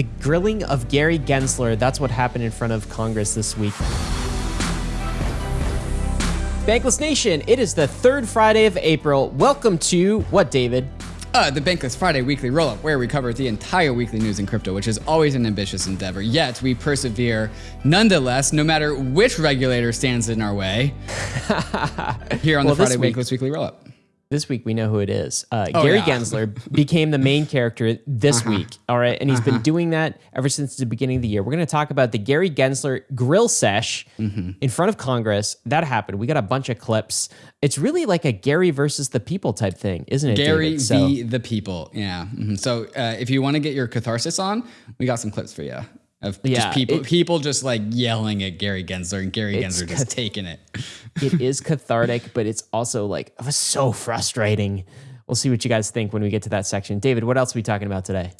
the grilling of Gary Gensler. That's what happened in front of Congress this week. Bankless Nation, it is the third Friday of April. Welcome to what, David? Uh, the Bankless Friday weekly roll up, where we cover the entire weekly news in crypto, which is always an ambitious endeavor. Yet we persevere nonetheless, no matter which regulator stands in our way. Here on well, the Friday week, Bankless weekly roll up. This week we know who it is. Uh, oh, Gary yeah. Gensler became the main character this uh-huh. week. All right, and he's uh-huh. been doing that ever since the beginning of the year. We're going to talk about the Gary Gensler grill sesh mm-hmm. in front of Congress. That happened. We got a bunch of clips. It's really like a Gary versus the people type thing, isn't it? Gary so, the people. Yeah. Mm-hmm. So uh, if you want to get your catharsis on, we got some clips for you of yeah, just people it, people just like yelling at Gary Gensler and Gary Gensler just taking it. it is cathartic, but it's also like it was so frustrating. We'll see what you guys think when we get to that section. David, what else are we talking about today?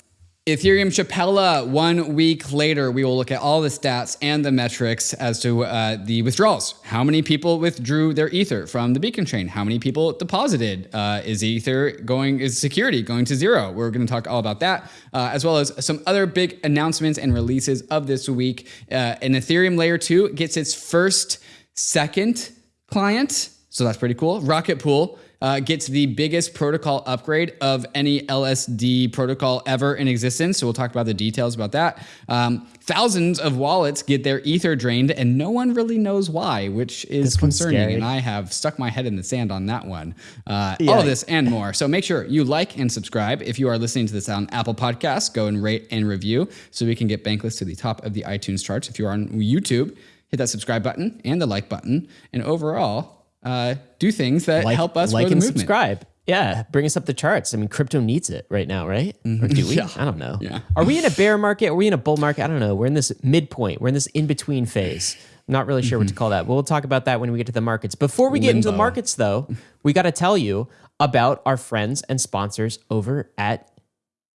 Ethereum Shapella, one week later, we will look at all the stats and the metrics as to uh, the withdrawals. How many people withdrew their Ether from the Beacon chain? How many people deposited? Uh, is Ether going, is security going to zero? We're going to talk all about that, uh, as well as some other big announcements and releases of this week. Uh, an Ethereum Layer 2 gets its first second client. So that's pretty cool. Rocket Pool uh, gets the biggest protocol upgrade of any LSD protocol ever in existence. So we'll talk about the details about that. Um, thousands of wallets get their ether drained, and no one really knows why, which is concerning. And I have stuck my head in the sand on that one. Uh, yeah. All of this and more. So make sure you like and subscribe. If you are listening to this on Apple Podcasts, go and rate and review so we can get Bankless to the top of the iTunes charts. If you are on YouTube, hit that subscribe button and the like button. And overall, uh, do things that like, help us like and movement. subscribe. Yeah, bring us up the charts. I mean, crypto needs it right now, right? Mm-hmm. Or do we? Yeah. I don't know. Yeah. Are we in a bear market? Are we in a bull market? I don't know. We're in this midpoint. We're in this in between phase. I'm not really sure mm-hmm. what to mm-hmm. call that. But we'll talk about that when we get to the markets. Before we get into the markets, though, we got to tell you about our friends and sponsors over at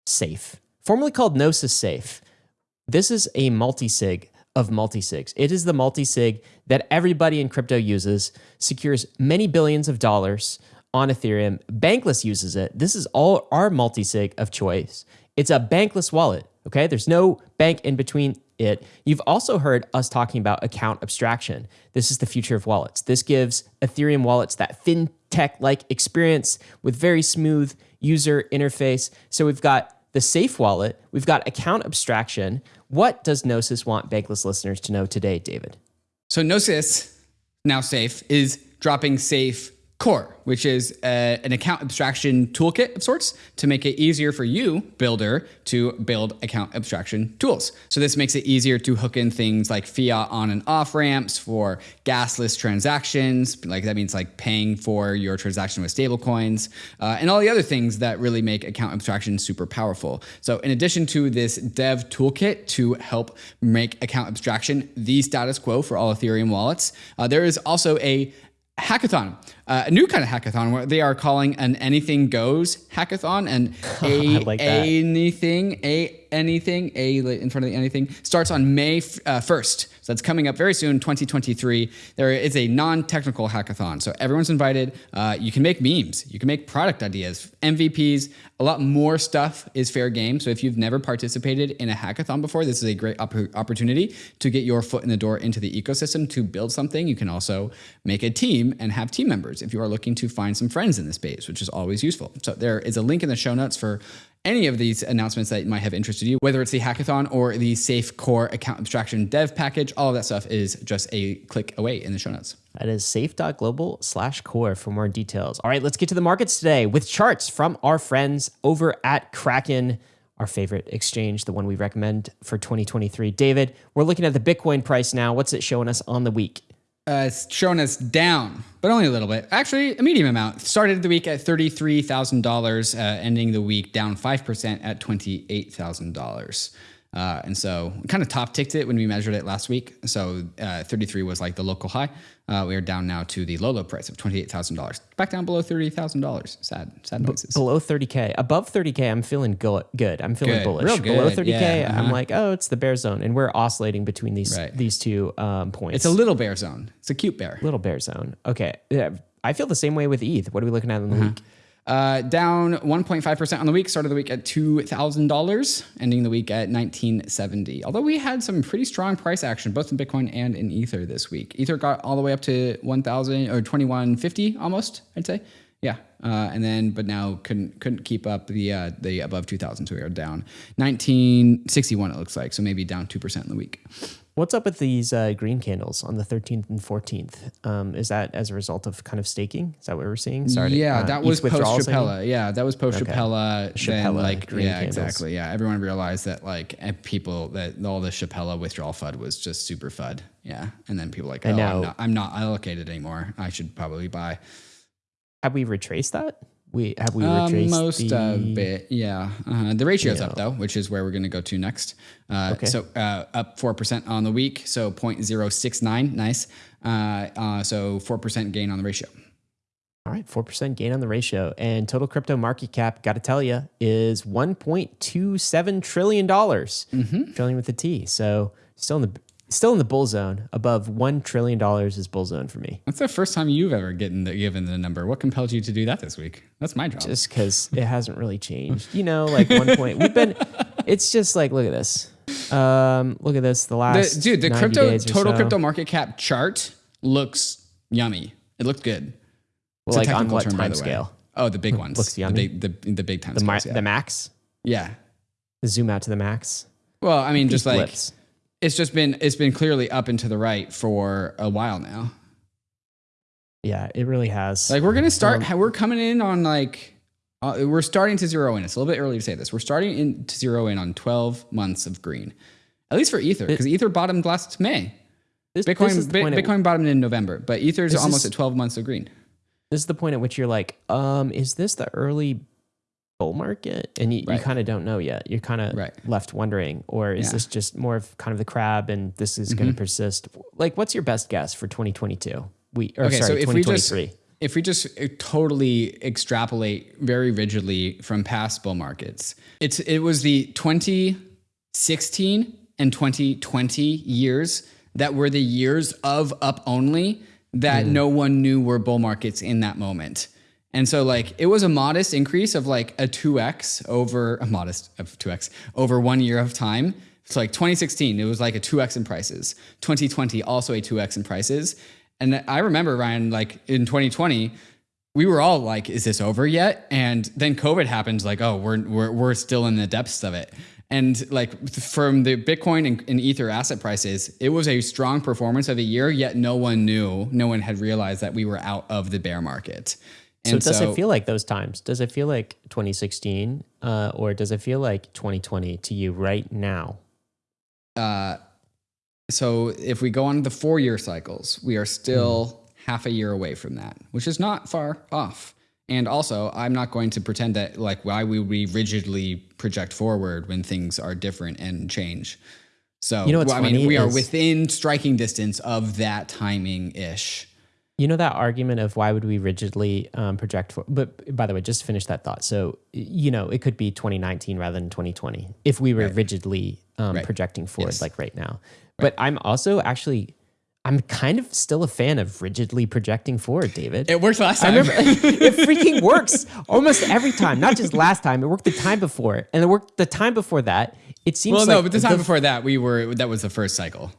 Safe, formerly called Gnosis Safe. This is a multi sig of multisigs. It is the multisig that everybody in crypto uses, secures many billions of dollars on Ethereum. Bankless uses it. This is all our multisig of choice. It's a bankless wallet. Okay, there's no bank in between it. You've also heard us talking about account abstraction. This is the future of wallets. This gives Ethereum wallets that fintech like experience with very smooth user interface. So we've got the safe wallet, we've got account abstraction, what does Gnosis want Bankless listeners to know today, David? So, Gnosis, now safe, is dropping safe core which is a, an account abstraction toolkit of sorts to make it easier for you, builder, to build account abstraction tools. So this makes it easier to hook in things like fiat on and off ramps for gasless transactions. Like that means like paying for your transaction with stablecoins uh, and all the other things that really make account abstraction super powerful. So in addition to this dev toolkit to help make account abstraction the status quo for all Ethereum wallets, uh, there is also a hackathon, uh, a new kind of hackathon where they are calling an anything goes hackathon and a like anything a anything a in front of the anything starts on May uh, 1st. So that's coming up very soon, 2023. There is a non-technical hackathon, so everyone's invited. Uh, you can make memes, you can make product ideas, MVPs. A lot more stuff is fair game. So if you've never participated in a hackathon before, this is a great op opportunity to get your foot in the door into the ecosystem to build something. You can also make a team and have team members if you are looking to find some friends in the space, which is always useful. So there is a link in the show notes for any of these announcements that might have interested you, whether it's the hackathon or the Safe Core account abstraction dev package, all of that stuff is just a click away in the show notes. That is safe.global slash core for more details. All right, let's get to the markets today with charts from our friends over at Kraken, our favorite exchange, the one we recommend for 2023. David, we're looking at the Bitcoin price now. What's it showing us on the week? Uh, it's showing us down, but only a little bit. Actually, a medium amount. Started the week at $33,000, uh, ending the week down 5% at $28,000. Uh, and so kind of top ticked it when we measured it last week. So uh, 33 was like the local high. Uh, we are down now to the low low price of $28,000. Back down below $30,000. Sad, sad noises. Below 30K. Above 30K, I'm feeling go- good. I'm feeling good. bullish. Real good. Below 30K, yeah, uh-huh. I'm like, oh, it's the bear zone. And we're oscillating between these right. these two um, points. It's a little bear zone. It's a cute bear. Little bear zone. Okay. Yeah, I feel the same way with ETH. What are we looking at in the uh-huh. week? Uh, down 1.5% on the week, started the week at $2,000, ending the week at 1970. Although we had some pretty strong price action, both in Bitcoin and in Ether this week. Ether got all the way up to 1,000 or 2150 almost, I'd say. Yeah, uh, and then but now couldn't couldn't keep up the uh, the above 2,000, so we are down 1961. It looks like so maybe down two percent in the week. What's up with these uh, green candles on the 13th and 14th? Um, is that as a result of kind of staking? Is that what we're seeing? Sorry. Yeah, uh, that was post Shapella. Yeah, that was post Shapella. Okay. like, yeah, candles. exactly. Yeah, everyone realized that like people that all the Shapella withdrawal FUD was just super FUD. Yeah, and then people like, oh, I'm not, I'm not allocated anymore. I should probably buy. Have we retraced that? We have we uh, retraced most the... of it. Yeah, uh, the ratio's up though, which is where we're going to go to next. Uh, okay. So uh, up four percent on the week, so 0.069. Nice. Uh, uh, so four percent gain on the ratio. All right, four percent gain on the ratio, and total crypto market cap. Got to tell you, is 1.27 trillion dollars. Mm-hmm. Trillion with a T. So still in the still in the bull zone. Above one trillion dollars is bull zone for me. That's the first time you've ever gotten the, given the number. What compelled you to do that this week? That's my job. Just because it hasn't really changed. You know, like one point we've been. It's just like look at this. Um, look at this. The last the, dude, the crypto total so. crypto market cap chart looks yummy. It looked good. Well, like on what term, time scale? Oh, the big ones. Looks yummy. The big, the, the big time the, scales, yeah. the max. Yeah. Zoom out to the max. Well, I mean, just like it's just been it's been clearly up and to the right for a while now. Yeah, it really has. Like we're gonna start. Um, we're coming in on like uh, we're starting to zero in. It's a little bit early to say this. We're starting in to zero in on twelve months of green, at least for Ether, because Ether bottomed last May. This, Bitcoin this Bitcoin bottomed in November, but Ether's almost is, at twelve months of green. This is the point at which you're like, um, is this the early bull market and you, right. you kind of don't know yet you're kind of right. left wondering or is yeah. this just more of kind of the crab and this is mm-hmm. going to persist like what's your best guess for 2022 we or okay, sorry so if 2023 we just, if we just uh, totally extrapolate very rigidly from past bull markets it's it was the 2016 and 2020 years that were the years of up only that mm. no one knew were bull markets in that moment and so like it was a modest increase of like a 2x over a modest of 2x over one year of time. So like 2016, it was like a 2x in prices. 2020 also a 2x in prices. And I remember Ryan like in 2020 we were all like is this over yet? And then COVID happened like oh we're we're we're still in the depths of it. And like from the Bitcoin and, and, Ether asset prices, it was a strong performance of a year, yet no one knew, no one had realized that we were out of the bear market. So does so, it feel like those times? Does it feel like 2016 uh, or does it feel like 2020 to you right now? Uh, so if we go on the four year cycles, we are still mm. half a year away from that, which is not far off. And also, I'm not going to pretend that like why we we rigidly project forward when things are different and change. So you know well, I mean, we are within striking distance of that timing ish. You know that argument of why would we rigidly um, project for? But by the way, just finish that thought. So you know, it could be 2019 rather than 2020 if we were right. rigidly um, right. projecting forward, yes. like right now. Right. But I'm also actually. I'm kind of still a fan of rigidly projecting forward, David. It worked last time. I remember it freaking works almost every time. Not just last time. It worked the time before, and it worked the time before that. It seems. Well, like no, but the time the, before that, we were that was the first cycle.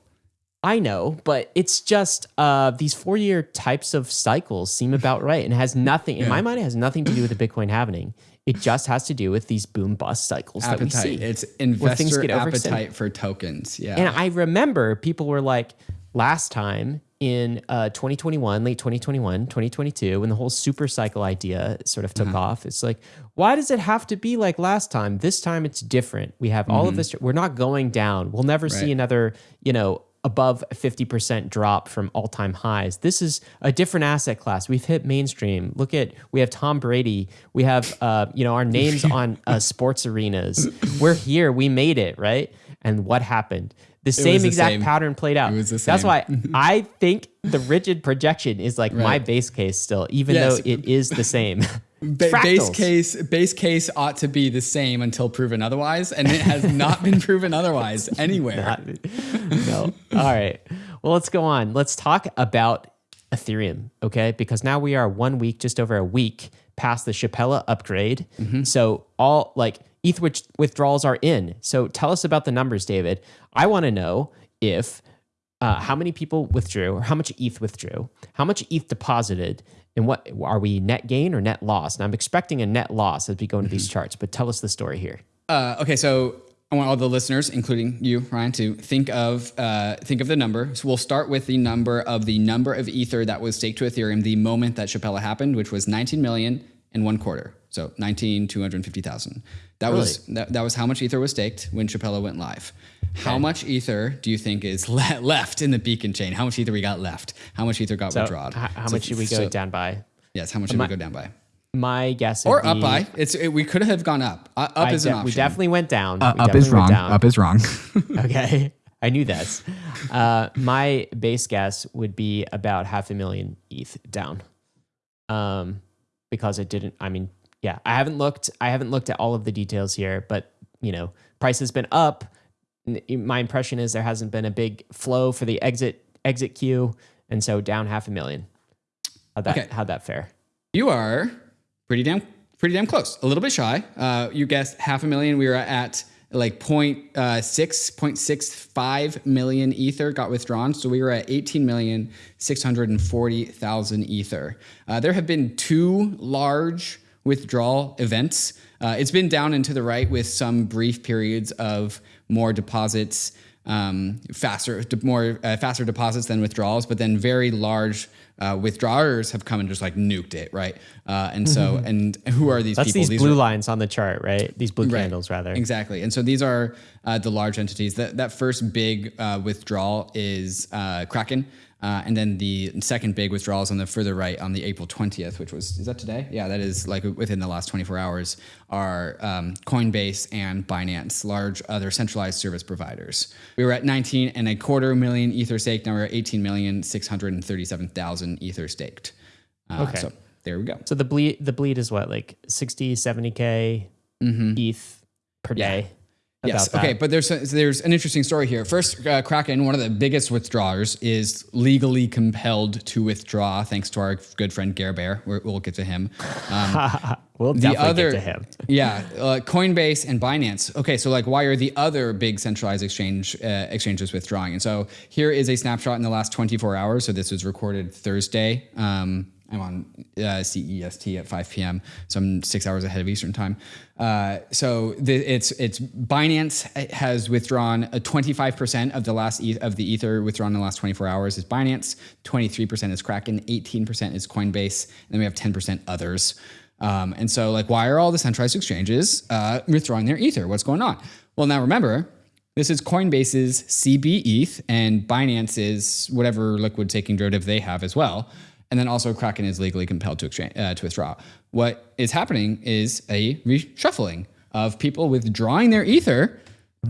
I know, but it's just uh, these four year types of cycles seem about right and has nothing, in yeah. my mind, it has nothing to do with the Bitcoin happening. It just has to do with these boom bust cycles appetite. that we see. It's investor appetite for tokens. Yeah. And I remember people were like, last time in uh, 2021, late 2021, 2022, when the whole super cycle idea sort of took uh-huh. off, it's like, why does it have to be like last time? This time it's different. We have all mm-hmm. of this. We're not going down. We'll never right. see another, you know, above 50% drop from all-time highs. This is a different asset class. We've hit mainstream. Look at we have Tom Brady. We have uh, you know our names on uh, sports arenas. We're here. We made it, right? And what happened? The same the exact same. pattern played out. That's why I think the rigid projection is like right. my base case still, even yes. though it is the same. Ba- base case base case ought to be the same until proven otherwise, and it has not been proven otherwise anywhere. Not, no. All right. Well, let's go on. Let's talk about Ethereum, okay? Because now we are one week, just over a week past the Shapella upgrade. Mm-hmm. So all like ETH withdrawals are in. So tell us about the numbers, David. I want to know if uh, how many people withdrew or how much ETH withdrew, how much ETH deposited, and what are we net gain or net loss? And I'm expecting a net loss as we go into mm-hmm. these charts, but tell us the story here. Uh, okay, so I want all the listeners, including you, Ryan, to think of uh, think of the number. So we'll start with the number of the number of ether that was staked to Ethereum the moment that Shapella happened, which was 19 million and one quarter. So 19 250,000. That really? was that, that was how much ether was staked when Shapella went live. Okay. How much ether do you think is le- left in the beacon chain? How much ether we got left? How much ether got so withdrawn? How, how so, much did we go so, down by? Yes, how much did we go down by? my guess or up by it's it, we could have gone up uh, up I is an option. we definitely went down uh, up is wrong down. up is wrong okay i knew this uh, my base guess would be about half a million eth down um because it didn't i mean yeah i haven't looked i haven't looked at all of the details here but you know price has been up my impression is there hasn't been a big flow for the exit exit queue and so down half a million how'd that okay. how'd that fare you are pretty damn pretty damn close. A little bit shy. Uh, you guessed half a million. We were at like point uh, six point six five million ether got withdrawn. So we were at eighteen million six hundred and forty thousand ether. Uh, there have been two large withdrawal events. Uh, it's been down and to the right with some brief periods of more deposits, um, faster, more uh, faster deposits than withdrawals, but then very large uh, withdrawers have come and just like nuked it, right? Uh, and so, mm-hmm. and who are these That's people? these, these blue are, lines on the chart, right? These blue right, candles, rather. Exactly. And so these are uh, the large entities. That that first big uh, withdrawal is uh, Kraken. Uh, and then the second big withdrawals on the further right on the April 20th, which was, is that today? Yeah, that is like within the last 24 hours, are um, Coinbase and Binance, large other centralized service providers. We were at 19 and a quarter million Ether staked. Now we're at 18 million 637,000 Ether staked. Uh, okay. So there we go. So the bleed, the bleed is what, like 60, 70K mm-hmm. ETH per yeah. day? Yes. Okay, but there's a, there's an interesting story here. First, uh, Kraken, one of the biggest withdrawers, is legally compelled to withdraw, thanks to our good friend Gare Bear. we will get to him. Um, we'll the other, get to him. yeah, uh, Coinbase and Binance. Okay, so like, why are the other big centralized exchange uh, exchanges withdrawing? And so here is a snapshot in the last 24 hours. So this was recorded Thursday. Um, I'm on uh, CEST at 5 p.m., so I'm six hours ahead of Eastern time. Uh, so the, it's it's Binance has withdrawn a 25% of the last e- of the Ether withdrawn in the last 24 hours is Binance, 23% is Kraken, 18% is Coinbase, and then we have 10% others. Um, and so, like, why are all the centralized exchanges uh, withdrawing their Ether? What's going on? Well, now remember, this is Coinbase's CB ETH and Binance's whatever liquid staking derivative they have as well and then also Kraken is legally compelled to exchange uh, to withdraw. What is happening is a reshuffling of people withdrawing their ether,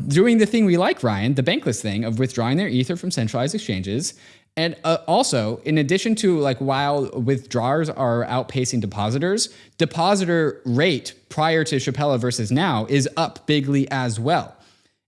doing the thing we like, Ryan, the bankless thing of withdrawing their ether from centralized exchanges. And uh, also, in addition to like while withdrawers are outpacing depositors, depositor rate prior to Shapella versus now is up bigly as well.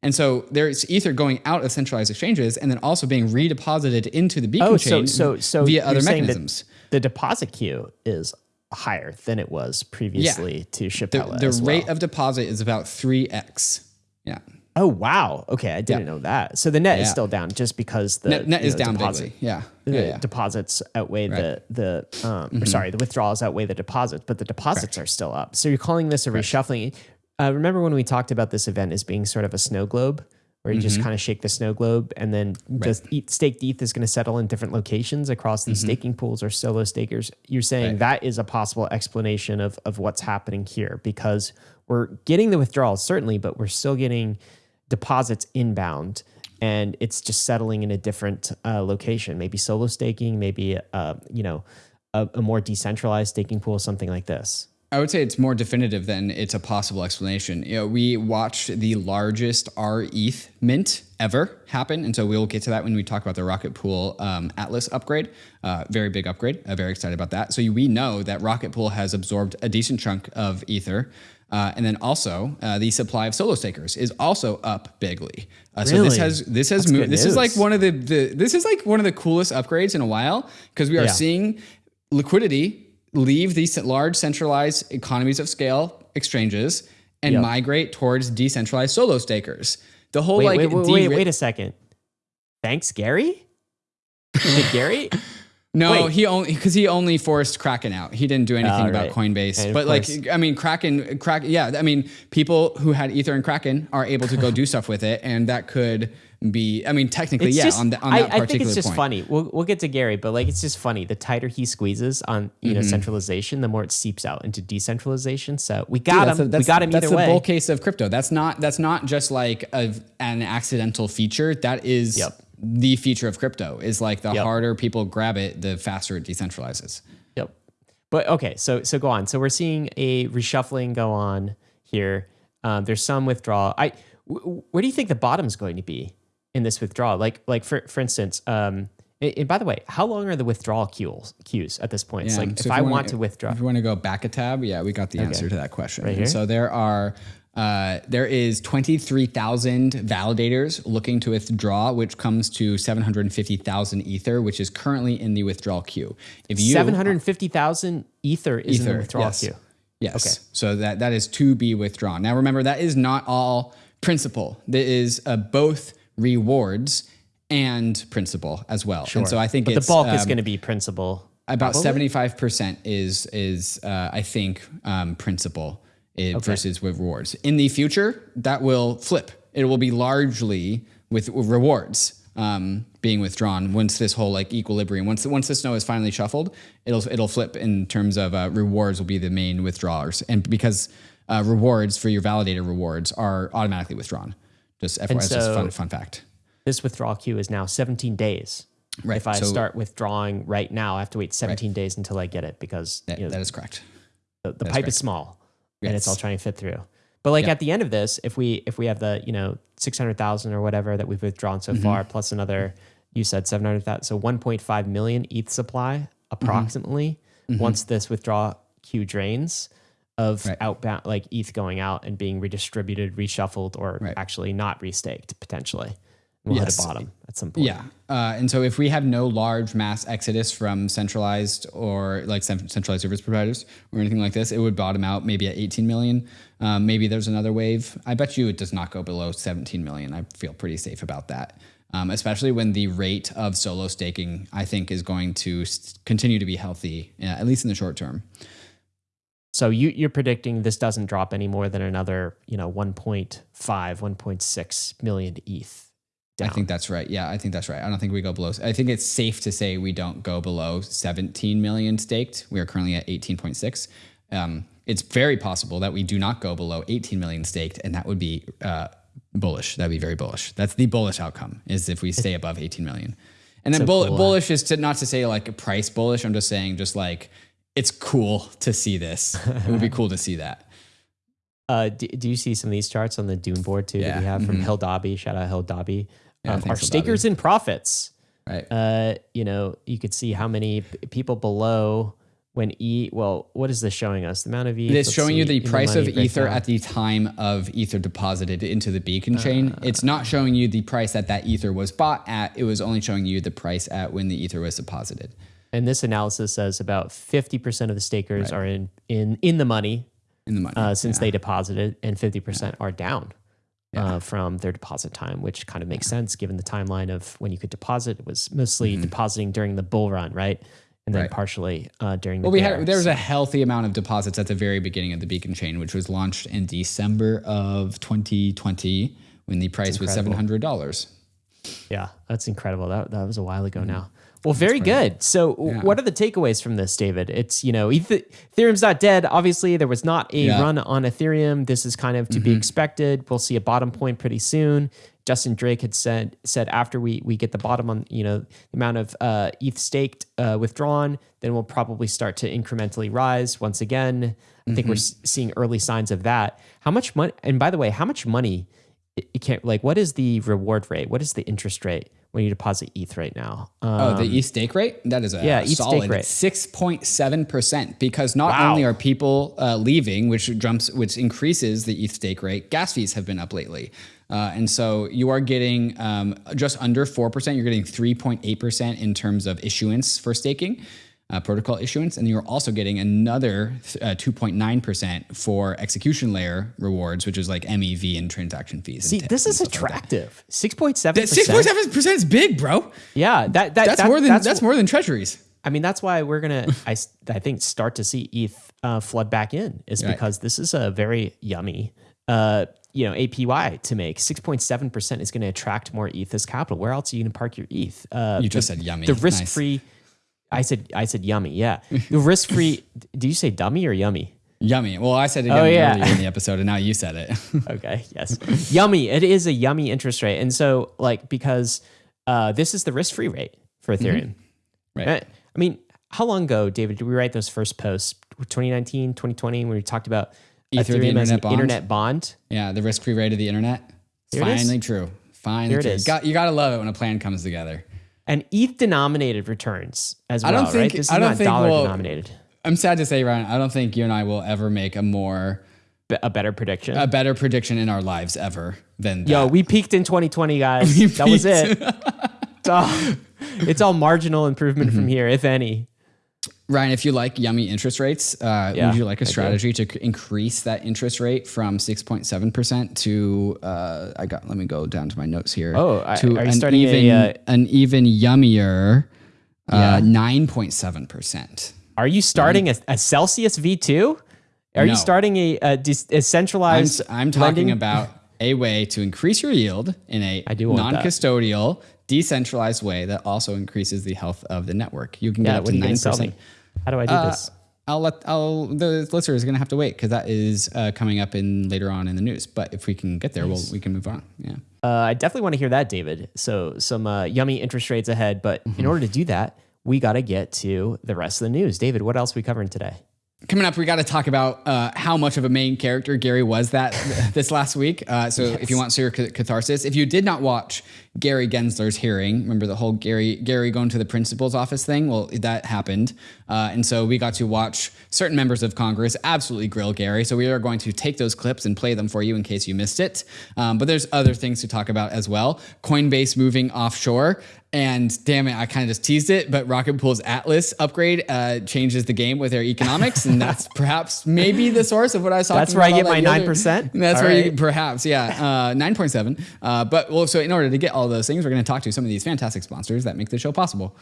And so there's Ether going out of centralized exchanges and then also being redeposited into the beacon oh, chain so, so, so via other mechanisms. The deposit queue is higher than it was previously yeah. to Shapella. The, the rate well. of deposit is about 3x. Yeah. Oh wow! Okay, I didn't yeah. know that. So the net yeah. is still down just because the net, net is know, down deposit. Yeah, the yeah, deposits outweigh right. the the um, mm-hmm. sorry, the withdrawals outweigh the deposits, but the deposits Correct. are still up. So you're calling this a Correct. reshuffling. Uh, remember when we talked about this event as being sort of a snow globe, where you mm-hmm. just kind of shake the snow globe, and then right. the staked ETH is going to settle in different locations across these mm-hmm. staking pools or solo stakers. You're saying right. that is a possible explanation of of what's happening here because we're getting the withdrawals certainly, but we're still getting deposits inbound and it's just settling in a different uh, location, maybe solo staking, maybe uh, you know a, a, more decentralized staking pool, something like this. I would say it's more definitive than it's a possible explanation. You know, we watched the largest RETH mint ever happen, and so we'll get to that when we talk about the Rocket Pool um, Atlas upgrade. Uh, very big upgrade. Uh, very excited about that. So we know that Rocket Pool has absorbed a decent chunk of Ether. Uh, and then also uh, the supply of solo stakers is also up bigly. Uh, so this has this has moved. This is like one of the, the this is like one of the coolest upgrades in a while because we are yeah. seeing liquidity leave these large centralized economies of scale exchanges and Yep. migrate towards decentralized solo stakers. The whole Wait, like wait, wait, wait, wait a second. Thanks, Gary. Did Gary? No, Wait. he only because he only forced Kraken out. He didn't do anything Oh, about right. Coinbase. But like, course- I mean, Kraken, Kraken, yeah. I mean, people who had Ether and Kraken are able to go do stuff with it, and that could be. I mean, technically, It's yeah. just, on, the, on I, that I particular think it's just point. funny. We'll, we'll get to Gary, but like it's just funny. The tighter he squeezes on you Mm-hmm. know centralization, the more it seeps out into decentralization. So we got him. a- that's- we got him That's either the way. bull case of crypto. That's not. That's not just like a, an accidental feature. That is Yep. the feature of crypto. Is like the Yep. harder people grab it, the faster it decentralizes. Yep. But okay, so so go on. So we're seeing a reshuffling go on here. Um, there's some withdrawal. I where do you think the bottom's going to be in this withdrawal? Like like for for instance, um, and, by the way, how long are the withdrawal queues queues at this point? It's Yeah, like so if I you want wanna- withdraw, If you want to go back a tab, yeah, we got the answer to that question. Right here? So there are uh, there is twenty three thousand validators looking to withdraw, which comes to seven hundred fifty thousand ether, which is currently in the withdrawal queue. If you seven hundred fifty thousand ether is in the withdrawal yes. queue. Yes. Okay. So that that is to be withdrawn. Now remember that is not all principal. There is uh, both rewards and principal as well. And so I think the bulk is um, going to be principal. about seventy five percent is is uh, I think um, principal uh, versus with rewards. In the future, that will flip. It will be largely with rewards um, being withdrawn once this whole like equilibrium once once the snow is finally shuffled. It'll it'll flip in terms of uh, rewards will be the main withdrawers, and because uh, rewards for your validator rewards are automatically withdrawn. Just FYI, it's just fun fun fact. This withdrawal queue is now seventeen days. Right, If I so- start withdrawing right now, I have to wait seventeen days until I get it because That, you know, that is correct. the, the pipe is small and it's all trying to fit through. But like at the end of this, if we if we have the you know six hundred thousand or whatever that we've withdrawn Mm-hmm. so far, plus another you said seven hundred thousand, so one point five million ETH supply approximately. Once this withdrawal queue drains of. Right. outbound like ETH going out and being redistributed, reshuffled, or Right. actually not restaked potentially, we'll hit a bottom at some point. Yeah. Uh, and so if we have no large mass exodus from centralized or like centralized service providers or anything like this, it would bottom out maybe at 18 million. Um, maybe there's another wave. I bet you it does not go below 17 million. I feel pretty safe about that. Um, especially when the rate of solo staking, I think, is going to continue to be healthy, uh, at least in the short term. So you, you're predicting this doesn't drop any more than another, you know, 1.5, 1.6 million ETH. Down. I think that's right. Yeah, I think that's right. I don't think we go below. I think it's safe to say we don't go below 17 million staked. We are currently at 18.6. Um, it's very possible that we do not go below 18 million staked, and that would be uh, bullish. That'd be very bullish. That's the bullish outcome is if we stay above 18 million. And then So bull- cool, bullish is to not to say like a price bullish. I'm just saying just like it's cool to see this. it would be cool to see that. Uh, do, do you see some of these charts on the Dune board too that we have from hildobby? Shout out hildobby. Um, thanks, our Hill stakers in profits. Right. Uh, you know, you could see how many p- people below when E. Well, what is this showing us? The amount of E. It's showing you the price of Ether at the time of Ether deposited into the beacon chain. It's not showing you the price that that Ether was bought at. It was only showing you the price at when the Ether was deposited. And this analysis says about 50% of the stakers are in, in, in the money In the money. uh, since they deposited, and 50% are down uh, from their deposit time, which kind of makes sense given the timeline of when you could deposit. It was mostly depositing during the bull run, right? And then Mm-hmm. Right. partially uh, during the well, we had there was a healthy amount of deposits at the very beginning of the beacon chain, which was launched in December of 2020 when the price was seven hundred dollars. Yeah, that's incredible. That that was a while ago now. Well, very good. So, what are the takeaways from this, David? It's you know, Eth- Ethereum's not dead. Obviously, there was not a Yeah. run on Ethereum. This is kind of to be expected. We'll see a bottom point pretty soon. Justin Drake had said said after we we get the bottom on you know the amount of uh, ETH staked uh, withdrawn, then we'll probably start to incrementally rise once again. I think we're s- seeing early signs of that. How much money? And by the way, how much money? It, it can't like what is the reward rate? What is the interest rate when you deposit ETH right now? Um, Oh, the ETH stake rate? That is a yeah, ETH stake solid rate. six point seven percent. Because not Wow. only are people uh, leaving, which jumps, which increases the ETH stake rate, gas fees have been up lately, uh, and so you are getting um, just under four percent. You're getting three point eight percent in terms of issuance for staking. Uh, protocol issuance, and you're also getting another uh, 2.9% for execution layer rewards, which is like MEV and transaction fees. See, this is attractive. Six point seven. Six point seven percent is big, bro. Yeah, that, that that's that, more than that's, that's, more than treasuries. I mean, that's why we're gonna, I, I think, start to see ETH uh, flood back in, is right. because this is a very yummy. Uh, you know, APY to make. 6.7% is going to attract more ETH as capital. Where else are you going to park your ETH? Uh, you just the, said yummy. The risk free, nice. I said I said yummy. Yeah, the risk free. do you say dummy or yummy? Yummy. Well, I said it oh, yeah. earlier in the episode, and now you said it. okay. Yes. yummy. It is a yummy interest rate, and so like because uh, this is the risk free rate for mm-hmm. Ethereum. Mm-hmm. Right. Uh, I mean, how long ago, David, did we write those first posts? 2019, 2020, when we talked about Ether, Ethereum as an bond. internet bond. Yeah, the risk free rate of the internet. It's finally true. Finally, Here it true. is. Got, you got to love it when a plan comes together and ETH denominated returns as well. I don't think, right? This is I don't not think dollar we'll, denominated. I'm sad to say, Ryan, I don't think you and I will ever make a more a better prediction, a better prediction in our lives ever than that. Yo, we peaked in 2020, guys. that was it. it's, all, it's all marginal improvement mm-hmm. from here, if any. Ryan, if you like yummy interest rates, uh, yeah, would you like a strategy to increase that interest rate from 6.7% to, uh, I got, let me go down to my notes here. Oh, to are you starting even, a, uh, an even yummier uh, 9.7%. Are you starting a, a Celsius V2? Are no. you starting a, a, a centralized? I'm, I'm talking about a way to increase your yield in a non-custodial, decentralized way that also increases the health of the network. You can yeah, get up to nine percent. How do I do uh, this? I'll let I'll the listener is going to have to wait because that is uh, coming up in later on in the news. But if we can get there, nice. we'll, we can move on. Yeah. Uh, I definitely want to hear that, David. So some uh, yummy interest rates ahead, but mm-hmm. in order to do that, we got to get to the rest of the news. David, what else are we covering today? Coming up, we got to talk about uh, how much of a main character Gary was that this last week. Uh, so, yes. if you want to your catharsis, if you did not watch Gary Gensler's hearing. Remember the whole Gary Gary going to the principal's office thing? Well, that happened, uh, and so we got to watch certain members of Congress absolutely grill Gary. So we are going to take those clips and play them for you in case you missed it. Um, but there's other things to talk about as well. Coinbase moving offshore. And damn it, I kind of just teased it, but Rocket Pool's Atlas upgrade uh, changes the game with their economics, and that's perhaps maybe the source of what I saw. That's where I get my nine percent. That's all where right. you perhaps, yeah, uh, nine point seven. Uh, but well, so in order to get all those things, we're going to talk to some of these fantastic sponsors that make the show possible.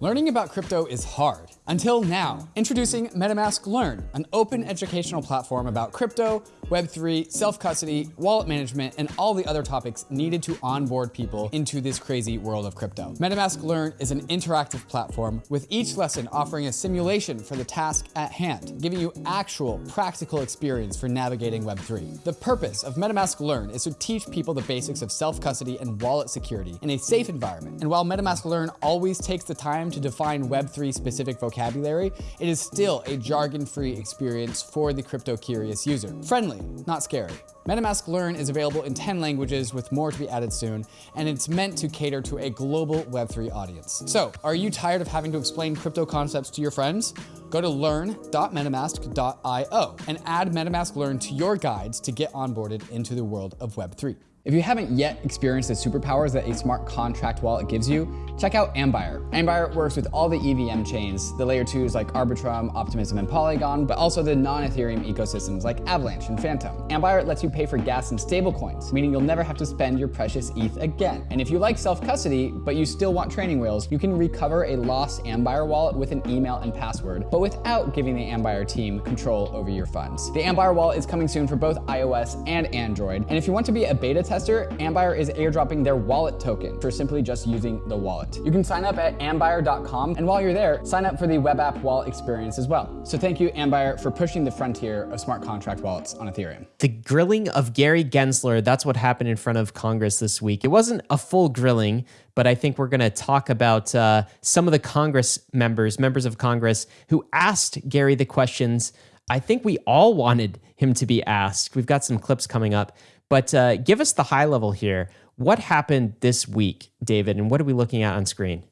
Learning about crypto is hard. Until now. Introducing MetaMask Learn, an open educational platform about crypto, Web3, self-custody, wallet management, and all the other topics needed to onboard people into this crazy world of crypto. MetaMask Learn is an interactive platform with each lesson offering a simulation for the task at hand, giving you actual practical experience for navigating Web3. The purpose of MetaMask Learn is to teach people the basics of self-custody and wallet security in a safe environment. And while MetaMask Learn always takes the time to define Web3 specific vocabulary, it is still a jargon-free experience for the crypto-curious user. Friendly, not scary. MetaMask Learn is available in 10 languages with more to be added soon, and it's meant to cater to a global Web3 audience. So, are you tired of having to explain crypto concepts to your friends? Go to learn.metamask.io and add MetaMask Learn to your guides to get onboarded into the world of Web3. If you haven't yet experienced the superpowers that a smart contract wallet gives you, check out Ambire. Ambire works with all the EVM chains, the layer twos like Arbitrum, Optimism, and Polygon, but also the non-Ethereum ecosystems like Avalanche and Fantom. Ambire lets you pay for gas in stablecoins, meaning you'll never have to spend your precious ETH again. And if you like self-custody, but you still want training wheels, you can recover a lost Ambire wallet with an email and password, but without giving the Ambire team control over your funds. The Ambire wallet is coming soon for both iOS and Android, and if you want to be a beta tester, Ambire is airdropping their wallet token for simply just using the wallet. You can sign up at ambire.com, and while you're there, sign up for the web app wallet experience as well. So thank you, Ambire, for pushing the frontier of smart contract wallets on Ethereum. The grilling of Gary Gensler, that's what happened in front of Congress this week. It wasn't a full grilling, but I think we're going to talk about uh, some of the Congress members, members of Congress, who asked Gary the questions I think we all wanted him to be asked. We've got some clips coming up. But uh, give us the high level here. What happened this week, David, and what are we looking at on screen?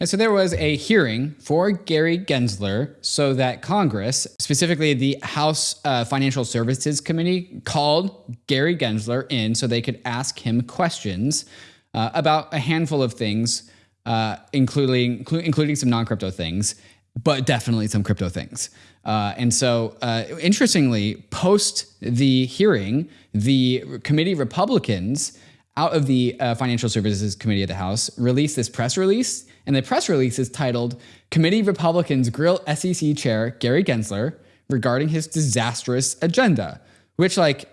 And so there was a hearing for Gary Gensler so that Congress, specifically the House uh, Financial Services Committee, called Gary Gensler in so they could ask him questions uh, about a handful of things, uh, including, including some non crypto things. but definitely some crypto things. Uh, and so, uh, interestingly, post the hearing, the committee Republicans out of the uh, Financial Services Committee of the House released this press release. And the press release is titled Committee Republicans Grill SEC Chair Gary Gensler regarding his disastrous agenda, which, like,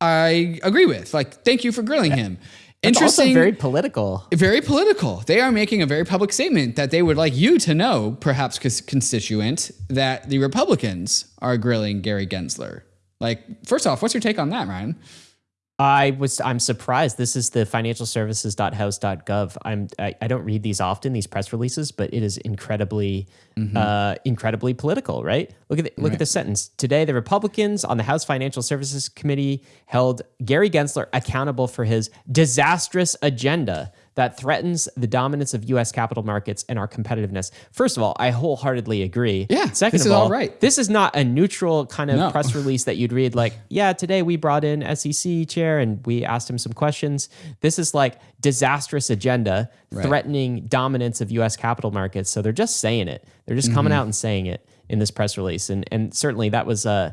I agree with. Like, thank you for grilling him. Interesting. very political. Very political. They are making a very public statement that they would like you to know, perhaps constituent, that the Republicans are grilling Gary Gensler. Like, first off, what's your take on that, Ryan? I was I'm surprised. This is the financialservices.house.gov. I'm I, I don't read these often, these press releases, but it is incredibly mm-hmm. uh, incredibly political, right? Look at the, look right. at the sentence. Today, the Republicans on the House Financial Services Committee held Gary Gensler accountable for his disastrous agenda that threatens the dominance of U.S. capital markets and our competitiveness. First of all, I wholeheartedly agree. Yeah. Second of all, all right. this is not a neutral kind of no. press release that you'd read like, yeah, today we brought in SEC chair and we asked him some questions. This is like disastrous agenda right. threatening dominance of U.S. capital markets. So they're just saying it. They're just coming mm-hmm. out and saying it in this press release. And and certainly that was uh,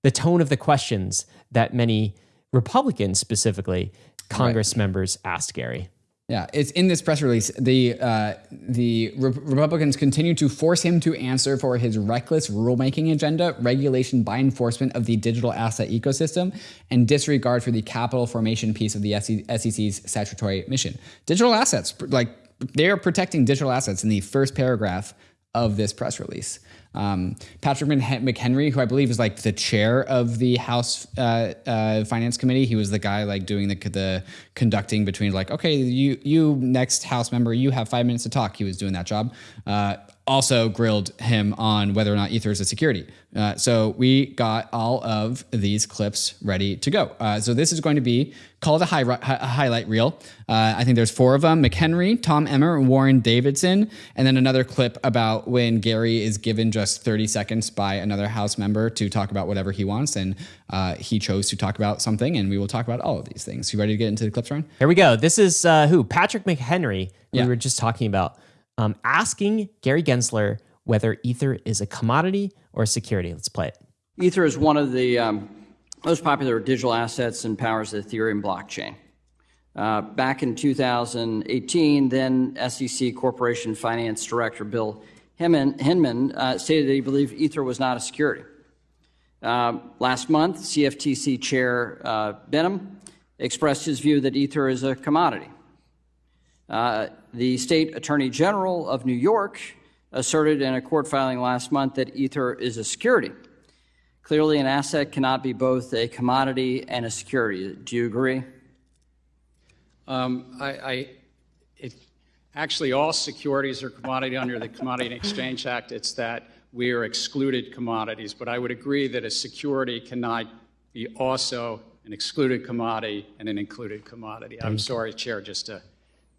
the tone of the questions that many Republicans specifically Congress right. members asked Gary. Yeah, it's in this press release. The uh, the Re- Republicans continue to force him to answer for his reckless rulemaking agenda, regulation by enforcement of the digital asset ecosystem, and disregard for the capital formation piece of the SEC's statutory mission. Digital assets, like they are protecting digital assets in the first paragraph of this press release. Um, Patrick McHenry, who I believe is like the chair of the House uh, uh, Finance Committee, he was the guy like doing the, the conducting between like, okay, you you next House member, you have five minutes to talk. He was doing that job. Uh, also grilled him on whether or not Ether is a security. Uh, so we got all of these clips ready to go. Uh, so this is going to be called a, high, a highlight reel. Uh, I think there's four of them: McHenry, Tom Emmer, and Warren Davidson, and then another clip about when Gary is given just 30 seconds by another House member to talk about whatever he wants, and uh, he chose to talk about something, and we will talk about all of these things. You ready to get into the clips, Ryan? Here we go. This is uh, who Patrick McHenry. We yeah. were just talking about um, asking Gary Gensler whether Ether is a commodity or a security. Let's play it. Ether is one of the um, most popular digital assets and powers the Ethereum blockchain. Uh, back in 2018, then SEC Corporation Finance Director Bill Hinman, uh, stated that he believed Ether was not a security. Uh, last month, CFTC Chair uh, Behnam expressed his view that Ether is a commodity. Uh, the state attorney general of New York asserted in a court filing last month that Ether is a security. Clearly, an asset cannot be both a commodity and a security. Do you agree? Um, I, I it, actually, all securities are commodity under the Commodity and Exchange Act. It's that we are excluded commodities. But I would agree that a security cannot be also an excluded commodity and an included commodity. I'm sorry, Chair, just to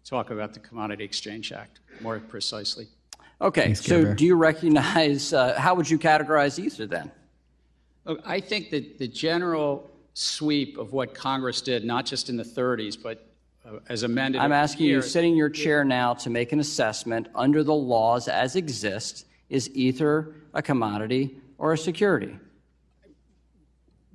talk about the Commodity Exchange Act more precisely. Okay, Thanks, so do you recognize, uh, how would you categorize Ether then? Look, I think that the general sweep of what Congress did, not just in the 30s, but uh, as amended. I'm asking you, sitting in your chair now, to make an assessment under the laws as exist. Is Ether a commodity or a security?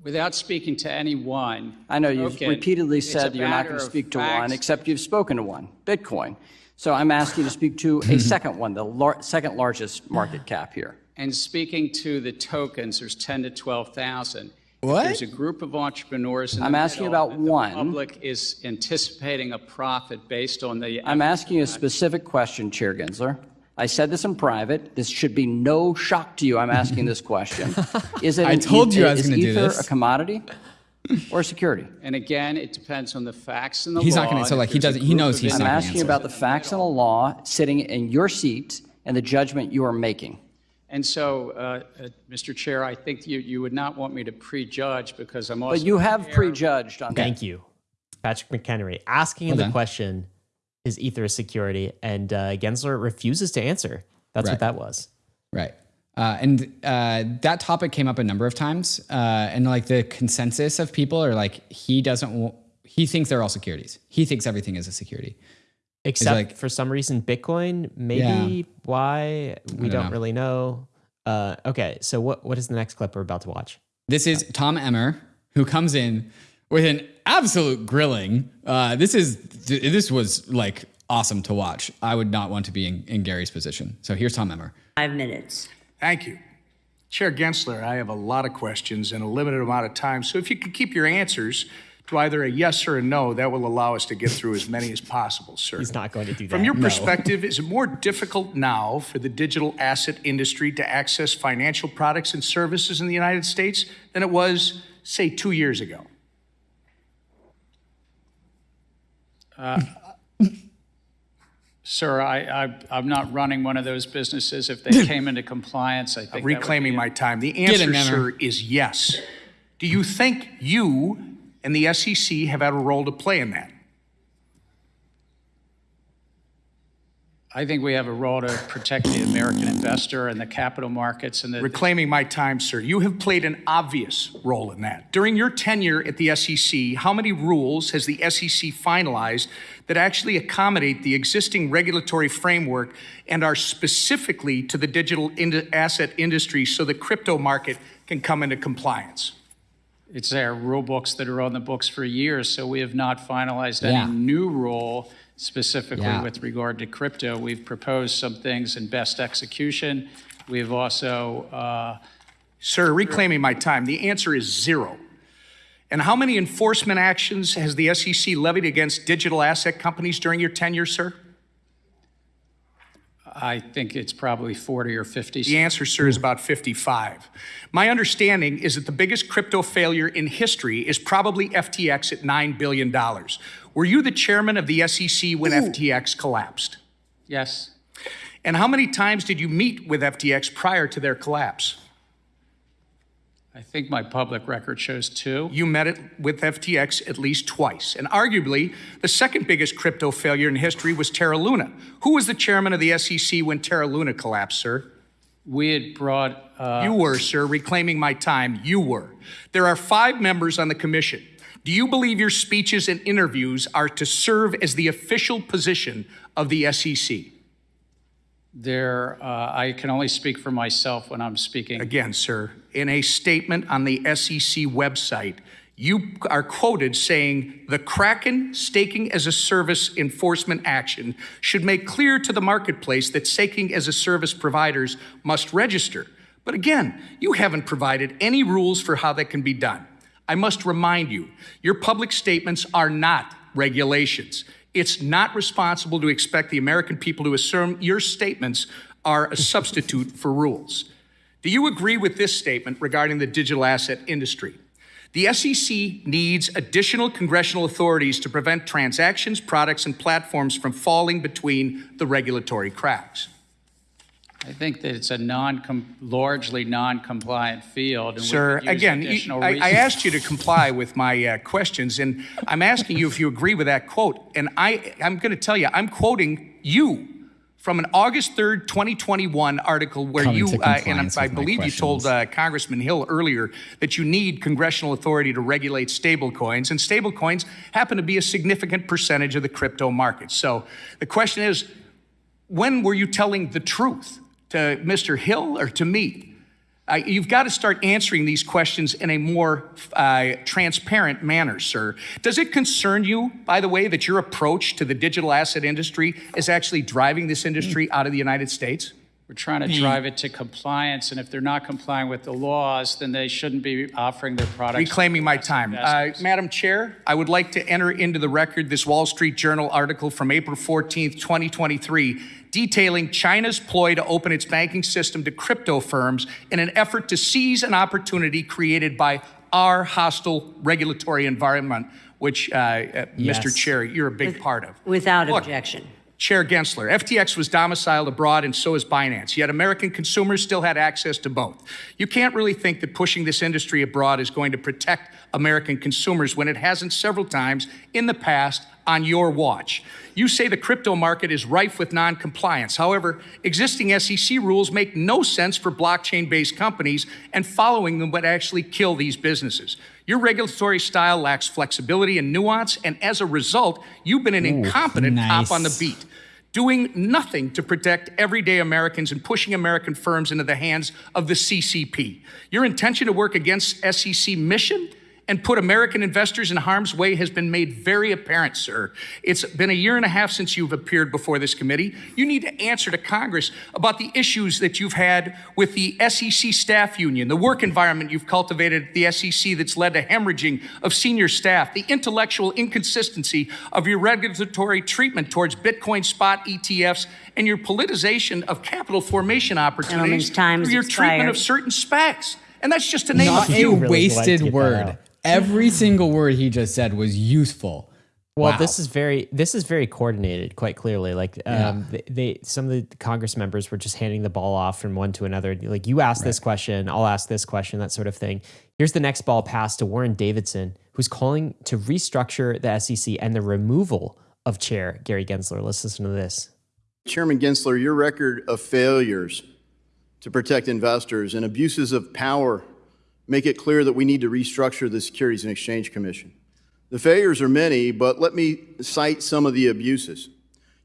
Without speaking to anyone. I know you've okay, repeatedly said you're not going to speak to facts. one, except you've spoken to one, Bitcoin. So I'm asking you to speak to a second one, the lar- second largest market cap here. And speaking to the tokens, there's 10 to 12,000. What? There's a group of entrepreneurs. I'm asking about one. The public is anticipating a profit based on the. I'm asking you a specific question, Chair Gensler. I said this in private. This should be no shock to you. I'm asking this question. Is it? I told you I was going to do this. a commodity or a security? And again, it depends on the facts and the he's law. He's not going to. So like he doesn't. He knows he's I'm not. I'm asking about the facts and the law sitting in your seat and the judgment you are making. And so, uh, uh, Mr. Chair, I think you, you would not want me to prejudge because I'm also. But you have prejudged on Thank that. you, Patrick McHenry, asking him the question is Ether a security? And uh, Gensler refuses to answer. That's right. what that was. Right. Uh, and uh, that topic came up a number of times. Uh, and like the consensus of people are like, he doesn't, he thinks they're all securities. He thinks everything is a security. Except like- for some reason, Bitcoin. Maybe Yeah. why we don't, know. really know. Uh, okay, so what what is the next clip we're about to watch? This is Tom Emmer, who comes in with an absolute grilling. Uh, this is this was like awesome to watch. I would not want to be in, in Gary's position. So here's Tom Emmer. Five minutes. Thank you. Chair Gensler, I have a lot of questions and a limited amount of time, so if you could keep your answers to either a yes or a no, that will allow us to get through as many as possible, sir. He's not going to do that. From your perspective, is it more difficult now for the digital asset industry to access financial products and services in the United States than it was, say, two years ago? Uh, sir, I, I, I'm not running one of those businesses. If they came into compliance, I think that would Reclaiming my time. The answer, him, Emmer. sir, is yes. Do you think you and the SEC have had a role to play in that? I think we have a role to protect the American investor and the capital markets and the Reclaiming my time, sir. You have played an obvious role in that. During your tenure at the SEC, how many rules has the SEC finalized that actually accommodate the existing regulatory framework and are specifically to the digital ind- asset industry so the crypto market can come into compliance? It's our rule books that are on the books for years, so we have not finalized Yeah. any new rule specifically Yeah. with regard to crypto. We've proposed some things in best execution. We've also, uh, Sir, reclaiming my time, the answer is zero. And how many enforcement actions has the SEC levied against digital asset companies during your tenure, sir? I think it's probably 40 or 50. The answer, sir, is about 55. My understanding is that the biggest crypto failure in history is probably FTX at $9 billion. Were you the chairman of the SEC when FTX collapsed? Yes. And how many times did you meet with FTX prior to their collapse? I think my public record shows two. You met it with FTX at least twice. And arguably, the second biggest crypto failure in history was Terra Luna. Who was the chairman of the SEC when Terra Luna collapsed, sir? We had brought, uh, You were, sir, reclaiming my time. You were. There are five members on the commission. Do you believe your speeches and interviews are to serve as the official position of the SEC? there, uh, I can only speak for myself when I'm speaking. Again, sir, in a statement on the SEC website, you are quoted saying the Kraken staking as a service enforcement action should make clear to the marketplace that staking as a service providers must register. But again, you haven't provided any rules for how that can be done. I must remind you, your public statements are not regulations. It's not responsible to expect the American people to assume your statements are a substitute for rules. Do you agree with this statement regarding the digital asset industry? The SEC needs additional congressional authorities to prevent transactions, products, and platforms from falling between the regulatory cracks. I think that it's a non, largely non-compliant field. and Sir, again, you- I, I asked you to comply with my uh, questions, and I'm asking you if you agree with that quote. And I, I'm going to tell you, I'm quoting you from an August 3rd, 2021 article where Coming you, uh, and compliance I with my believe you told uh, Congressman Hill earlier that you need congressional authority to regulate stablecoins, and stablecoins happen to be a significant percentage of the crypto market. So the question is, when were you telling the truth to Mr. Hill or to me? Uh, you've got to start answering these questions in a more uh, transparent manner, sir. Does it concern you, by the way, that your approach to the digital asset industry is actually driving this industry out of the United States? We're trying to drive it to compliance, and if they're not complying with the laws, then they shouldn't be offering their products. Reclaiming my time. Uh. Madam Chair, I would like to enter into the record this Wall Street Journal article from April 14th, 2023, detailing China's ploy to open its banking system to crypto firms in an effort to seize an opportunity created by our hostile regulatory environment, which, uh, uh, Mr. Chair, you're a big part of. Without Look, objection. Chair Gensler, FTX was domiciled abroad and so is Binance, yet American consumers still had access to both. You can't really think that pushing this industry abroad is going to protect American consumers when it hasn't several times in the past on your watch. You say the crypto market is rife with non-compliance. However, existing SEC rules make no sense for blockchain-based companies, and following them would actually kill these businesses. Your regulatory style lacks flexibility and nuance, and as a result, you've been an Ooh, incompetent nice. cop on the beat doing nothing to protect everyday Americans and pushing American firms into the hands of the CCP. Your intention to work against SEC mission and put American investors in harm's way has been made very apparent, sir. It's been a year and a half since you've appeared before this committee. You need to answer to Congress about the issues that you've had with the SEC staff union, the work environment you've cultivated at the SEC that's led to hemorrhaging of senior staff, the intellectual inconsistency of your regulatory treatment towards Bitcoin spot ETFs, and your politicization of capital formation opportunities through your expired. treatment of certain specs. And that's just to name Not a few. a wasted word. Every single word he just said was useful. Well, wow. this is very this is very coordinated, quite clearly. Like um, yeah. they, they, some of the Congress members were just handing the ball off from one to another. Like you ask right. this question, I'll ask this question, that sort of thing. Here's the next ball pass to Warren Davidson, who's calling to restructure the SEC and the removal of Chair Gary Gensler. Let's listen to this. Chairman Gensler, your record of failures to protect investors and abuses of power make it clear that we need to restructure the Securities and Exchange Commission. The failures are many, but let me cite some of the abuses.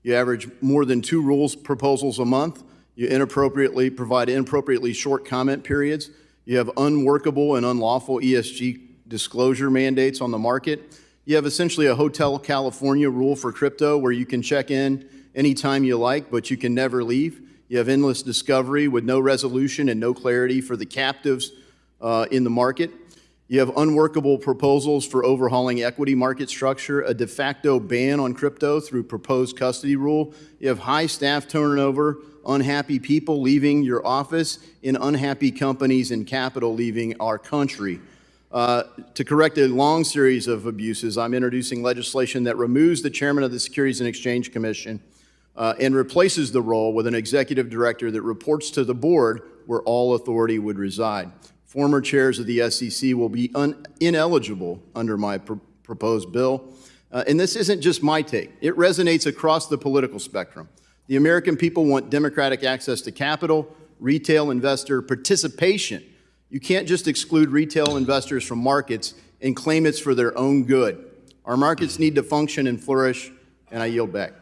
You average more than two rules proposals a month. You inappropriately provide inappropriately short comment periods. You have unworkable and unlawful ESG disclosure mandates on the market. You have essentially a Hotel California rule for crypto where you can check in anytime you like, but you can never leave. You have endless discovery with no resolution and no clarity for the captives uh, in the market. You have unworkable proposals for overhauling equity market structure, a de facto ban on crypto through proposed custody rule. You have high staff turnover, unhappy people leaving your office, and unhappy companies and capital leaving our country. Uh, to correct a long series of abuses, I'm introducing legislation that removes the chairman of the Securities and Exchange Commission uh, and replaces the role with an executive director that reports to the board where all authority would reside. Former chairs of the SEC will be ineligible under my pr proposed bill. Uh, and this isn't just my take. It resonates across the political spectrum. The American people want democratic access to capital, retail investor participation. You can't just exclude retail investors from markets and claim it's for their own good. Our markets need to function and flourish, and I yield back.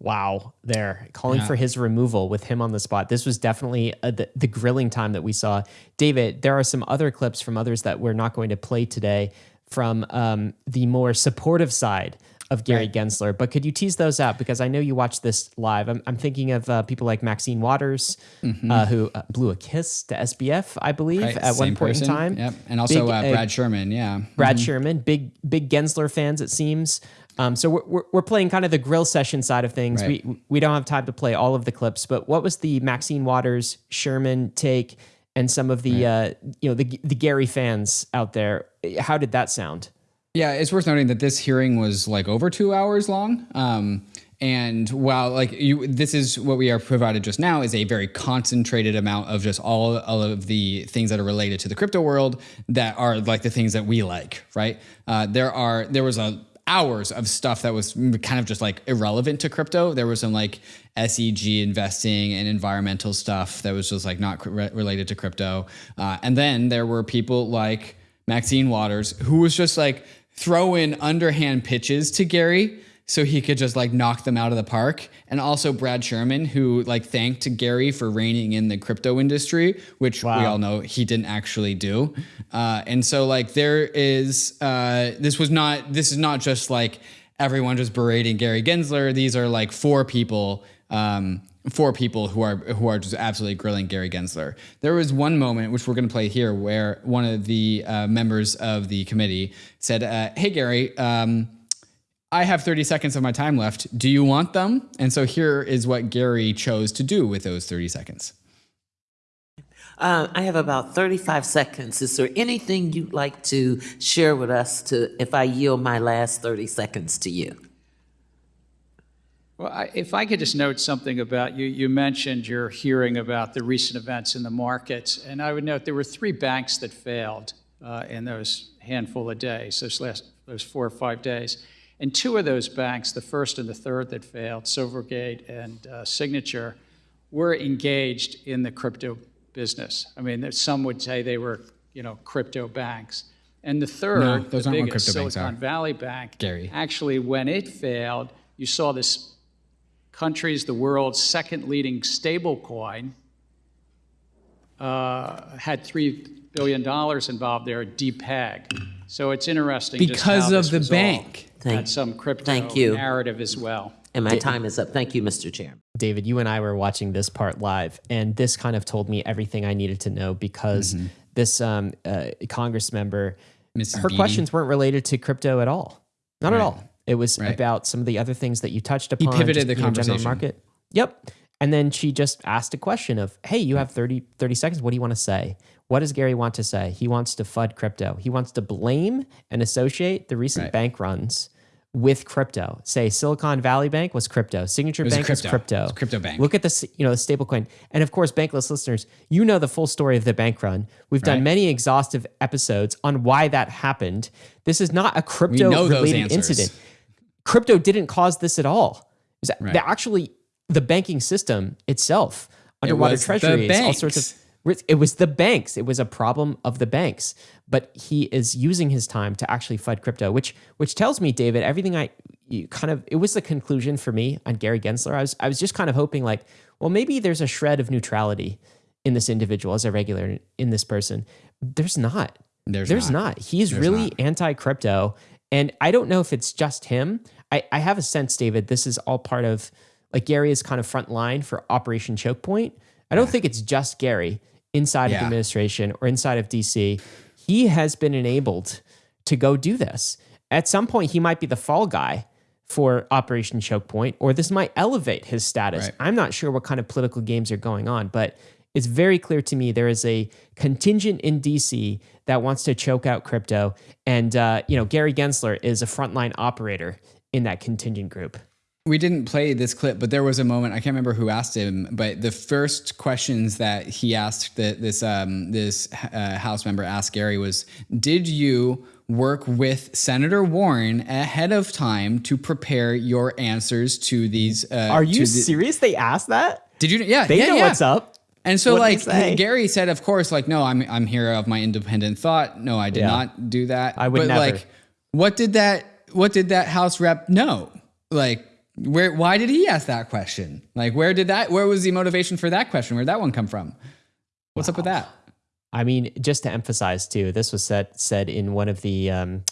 Wow, there calling yeah. for his removal with him on the spot. This was definitely a, the, the grilling time that we saw. David, there are some other clips from others that we're not going to play today from um, the more supportive side of Gary right. Gensler. But could you tease those out? Because I know you watched this live. I'm, I'm thinking of uh, people like Maxine Waters, mm-hmm. uh, who uh, blew a kiss to SBF, I believe, right. at Same one point person. in time. Yep. And also big, uh, Brad Sherman. Yeah. Brad mm-hmm. Sherman, big, big Gensler fans, it seems. Um, so we're, we're playing kind of the grill session side of things. Right. We we don't have time to play all of the clips, but what was the Maxine Waters Sherman take and some of the right. uh, you know the the Gary fans out there? How did that sound? Yeah, it's worth noting that this hearing was like over two hours long. Um, and while like you, this is what we are provided just now is a very concentrated amount of just all, all of the things that are related to the crypto world that are like the things that we like, right? Uh, there are there was a hours of stuff that was kind of just like irrelevant to crypto. There was some like SEG investing and environmental stuff that was just like not re- related to crypto. Uh, and then there were people like Maxine Waters who was just like throwing underhand pitches to Gary so he could just like knock them out of the park. And also Brad Sherman, who like thanked Gary for reining in the crypto industry, which wow. we all know he didn't actually do. Uh, and so like there is uh, this was not this is not just like everyone just berating Gary Gensler. These are like four people. Um, four people who are who are just absolutely grilling Gary Gensler. There was one moment which we're going to play here where one of the uh, members of the committee said, uh, "Hey Gary, um, I have 30 seconds of my time left. Do you want them? And so here is what Gary chose to do with those 30 seconds. Uh, I have about 35 seconds. Is there anything you'd like to share with us to, if I yield my last 30 seconds to you? Well, I, if I could just note something about you, you mentioned your hearing about the recent events in the markets, and I would note there were three banks that failed uh, in those handful of days, those last those four or five days. And two of those banks, the first and the third that failed, Silvergate and uh, Signature, were engaged in the crypto business. I mean, some would say they were, you know, crypto banks. And the third, no, those the aren't biggest, Silicon Valley Bank, Gary. actually, when it failed, you saw this country's the world's second leading stable coin uh, had three billion dollars involved there, depeg. So it's interesting because of the bank. Thank, had some crypto thank you. narrative as well. And my time is up. Thank you, Mr. Chairman. David, you and I were watching this part live, and this kind of told me everything I needed to know because mm-hmm. this um, uh, Congress member, Mrs. her Beatty. questions weren't related to crypto at all. Not right. at all. It was right. about some of the other things that you touched upon. He pivoted just, the conversation. Know, market. Yep. And then she just asked a question of, hey, you have 30, 30 seconds. What do you want to say? What does Gary want to say? He wants to FUD crypto. He wants to blame and associate the recent right. bank runs with crypto. Say Silicon Valley Bank was crypto. Signature was Bank crypto. was crypto. Was crypto bank. Look at the you know the stablecoin, and of course, bankless listeners, you know the full story of the bank run. We've done many exhaustive episodes on why that happened. This is not a crypto related incident. Crypto didn't cause this at all. all. Right. Actually, the banking system itself, underwater it treasuries, all sorts of. It was the banks. It was a problem of the banks. But he is using his time to actually FUD crypto, which which tells me, David, everything I kind of it was the conclusion for me on Gary Gensler. I was I was just kind of hoping like, well, maybe there's a shred of neutrality in this individual as a regular in this person. There's not. There's, there's not. not. He's there's really anti crypto. And I don't know if it's just him. I, I have a sense, David, this is all part of like Gary is kind of front line for Operation Choke Point. I don't yeah. think it's just Gary inside yeah. of the administration or inside of DC. He has been enabled to go do this. At some point, he might be the fall guy for Operation Choke Point, or this might elevate his status. Right. I'm not sure what kind of political games are going on, but it's very clear to me there is a contingent in DC that wants to choke out crypto, and uh, you know Gary Gensler is a frontline operator in that contingent group we didn't play this clip, but there was a moment I can't remember who asked him, but the first questions that he asked that this um, this uh, House member asked Gary was, "Did you work with Senator Warren ahead of time to prepare your answers to these?" Uh, Are you the- serious? They asked that. Did you? Yeah, they yeah, know yeah. what's up. And so, what like Gary said, of course, like, no, I'm I'm here of my independent thought. No, I did yeah. not do that. I would but, never. Like, what did that? What did that House rep know? Like, where why did he ask that question? Like where did that where was the motivation for that question? Where'd that one come from? What's wow. up with that? I mean, just to emphasize too, this was said said in one of the um,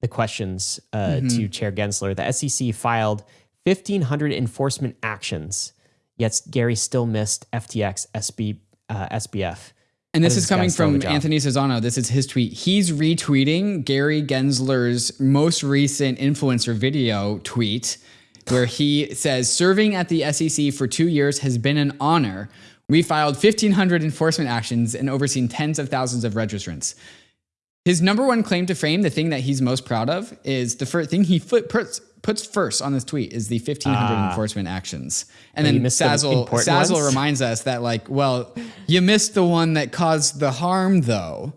the questions uh, mm-hmm. to Chair Gensler. The SEC filed 1,500 enforcement actions, yet Gary still missed FTX SB uh, SBF. And this is coming from Anthony Sassano. This is his tweet. He's retweeting Gary Gensler's most recent influencer video tweet where he says serving at the SEC for two years has been an honor. We filed 1,500 enforcement actions and overseen tens of thousands of registrants. His number one claim to fame, the thing that he's most proud of, is the first thing he puts, puts first on this tweet is the 1,500 uh, enforcement actions. And then Sassal, Sassal reminds us that, like, well, you missed the one that caused the harm, though.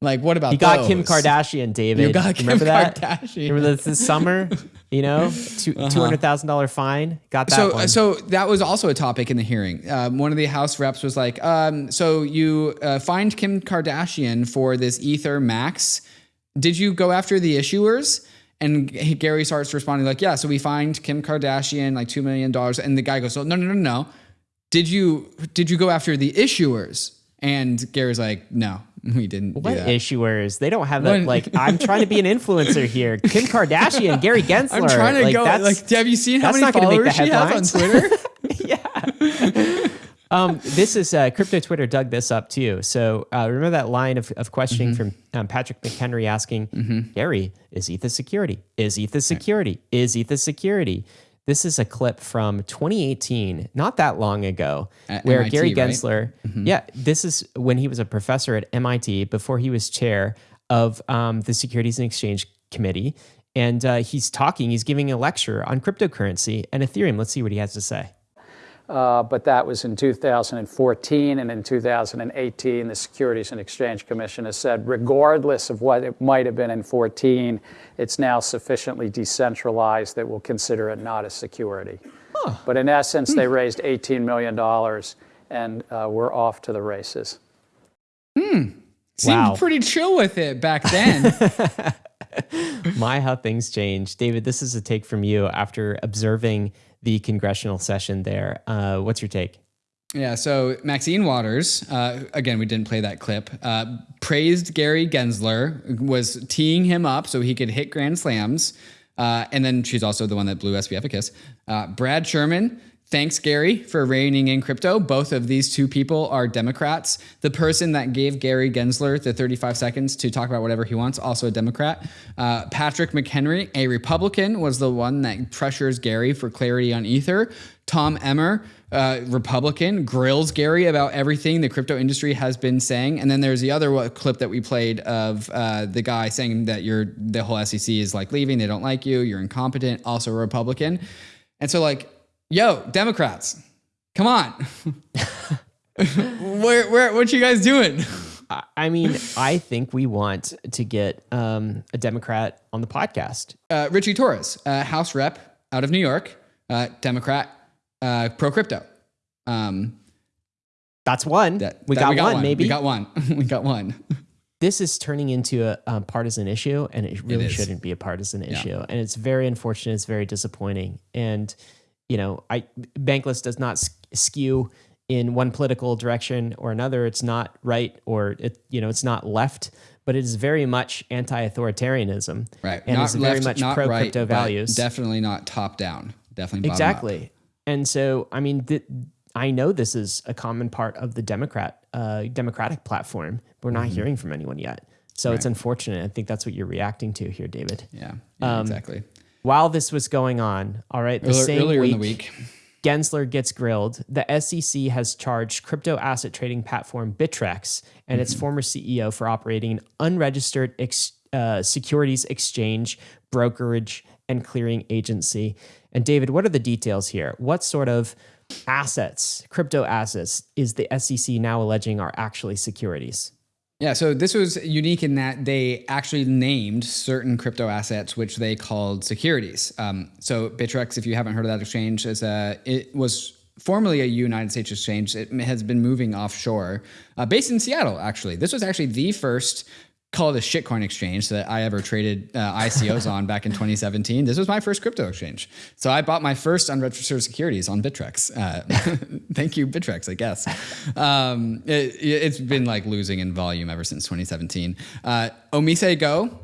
Like, what about You got those? Kim Kardashian, David. You got Kim Remember that? Kardashian. Remember this, this summer? You know, two uh-huh. hundred thousand dollar fine. Got that. So, one. so that was also a topic in the hearing. Um, one of the House reps was like, um, "So you uh, fined Kim Kardashian for this Ether Max? Did you go after the issuers?" And Gary starts responding like, "Yeah, so we fined Kim Kardashian like two million dollars." And the guy goes, "No, no, no, no. Did you did you go after the issuers?" And Gary's like, "No, We didn't. What issuers? They don't have that. Like, I'm trying to be an influencer here. Kim Kardashian, Gary Gensler. I'm trying to like, go. Like, have you seen how many followers she has on Twitter? yeah. um, this is uh, crypto Twitter dug this up too. So uh, remember that line of, of questioning mm-hmm. from um, Patrick McHenry asking mm-hmm. Gary, is ETH security? Is ETH security? Right. Is ETH security? This is a clip from 2018, not that long ago, at where MIT, Gary Gensler, right? mm-hmm. yeah, this is when he was a professor at MIT before he was chair of um, the Securities and Exchange Committee. And uh, he's talking, he's giving a lecture on cryptocurrency and Ethereum. Let's see what he has to say. Uh, but that was in 2014. And in 2018, the Securities and Exchange Commission has said, regardless of what it might have been in 14, it's now sufficiently decentralized that we'll consider it not a security. Huh. But in essence, they raised $18 million and uh, we're off to the races. Hmm. Seemed wow. pretty chill with it back then. My, how things change. David, this is a take from you after observing the congressional session there. Uh, what's your take? Yeah, so Maxine Waters, uh, again, we didn't play that clip, uh, praised Gary Gensler, was teeing him up so he could hit grand slams. Uh, and then she's also the one that blew SBF a kiss. Uh, Brad Sherman Thanks, Gary, for reining in crypto. Both of these two people are Democrats. The person that gave Gary Gensler the 35 seconds to talk about whatever he wants, also a Democrat. Uh, Patrick McHenry, a Republican, was the one that pressures Gary for clarity on Ether. Tom Emmer, uh, Republican, grills Gary about everything the crypto industry has been saying. And then there's the other clip that we played of uh, the guy saying that you're the whole SEC is like leaving, they don't like you, you're incompetent, also a Republican. And so, like, yo, Democrats, come on. where, where, what you guys doing? I mean, I think we want to get um, a Democrat on the podcast. Uh, Richie Torres, uh, House rep out of New York, uh, Democrat, uh, pro crypto. Um, That's one. That, we, that got we, got one, one, maybe. We got one. we got one. This is turning into a, a partisan issue, and it really it shouldn't be a partisan issue. Yeah. And it's very unfortunate. It's very disappointing. And you know, I Bankless does not skew in one political direction or another. It's not right or it, you know, it's not left, but it is very much anti-authoritarianism. Right. And not it's very much pro right, crypto values. Definitely not top down. Definitely exactly. Up. And so, I mean, th- I know this is a common part of the Democrat uh, Democratic platform. But we're not mm-hmm. hearing from anyone yet. So right. it's unfortunate. I think that's what you're reacting to here, David. Yeah, yeah um, exactly while this was going on, all right, the earlier, same earlier week, in the week, Gensler gets grilled. The SEC has charged crypto asset trading platform Bittrex and mm-hmm. its former CEO for operating an unregistered ex, uh, securities exchange, brokerage, and clearing agency. And David, what are the details here? What sort of assets, crypto assets, is the SEC now alleging are actually securities? Yeah, so this was unique in that they actually named certain crypto assets, which they called securities. Um, so Bittrex, if you haven't heard of that exchange, is a it was formerly a United States exchange. It has been moving offshore, uh, based in Seattle. Actually, this was actually the first call it a shitcoin exchange that I ever traded uh, ICOs on back in 2017. This was my first crypto exchange. So I bought my first unregistered securities on Bittrex. Uh, thank you, Bittrex, I guess. Um, it, has been like losing in volume ever since 2017. Uh, OmiseGO,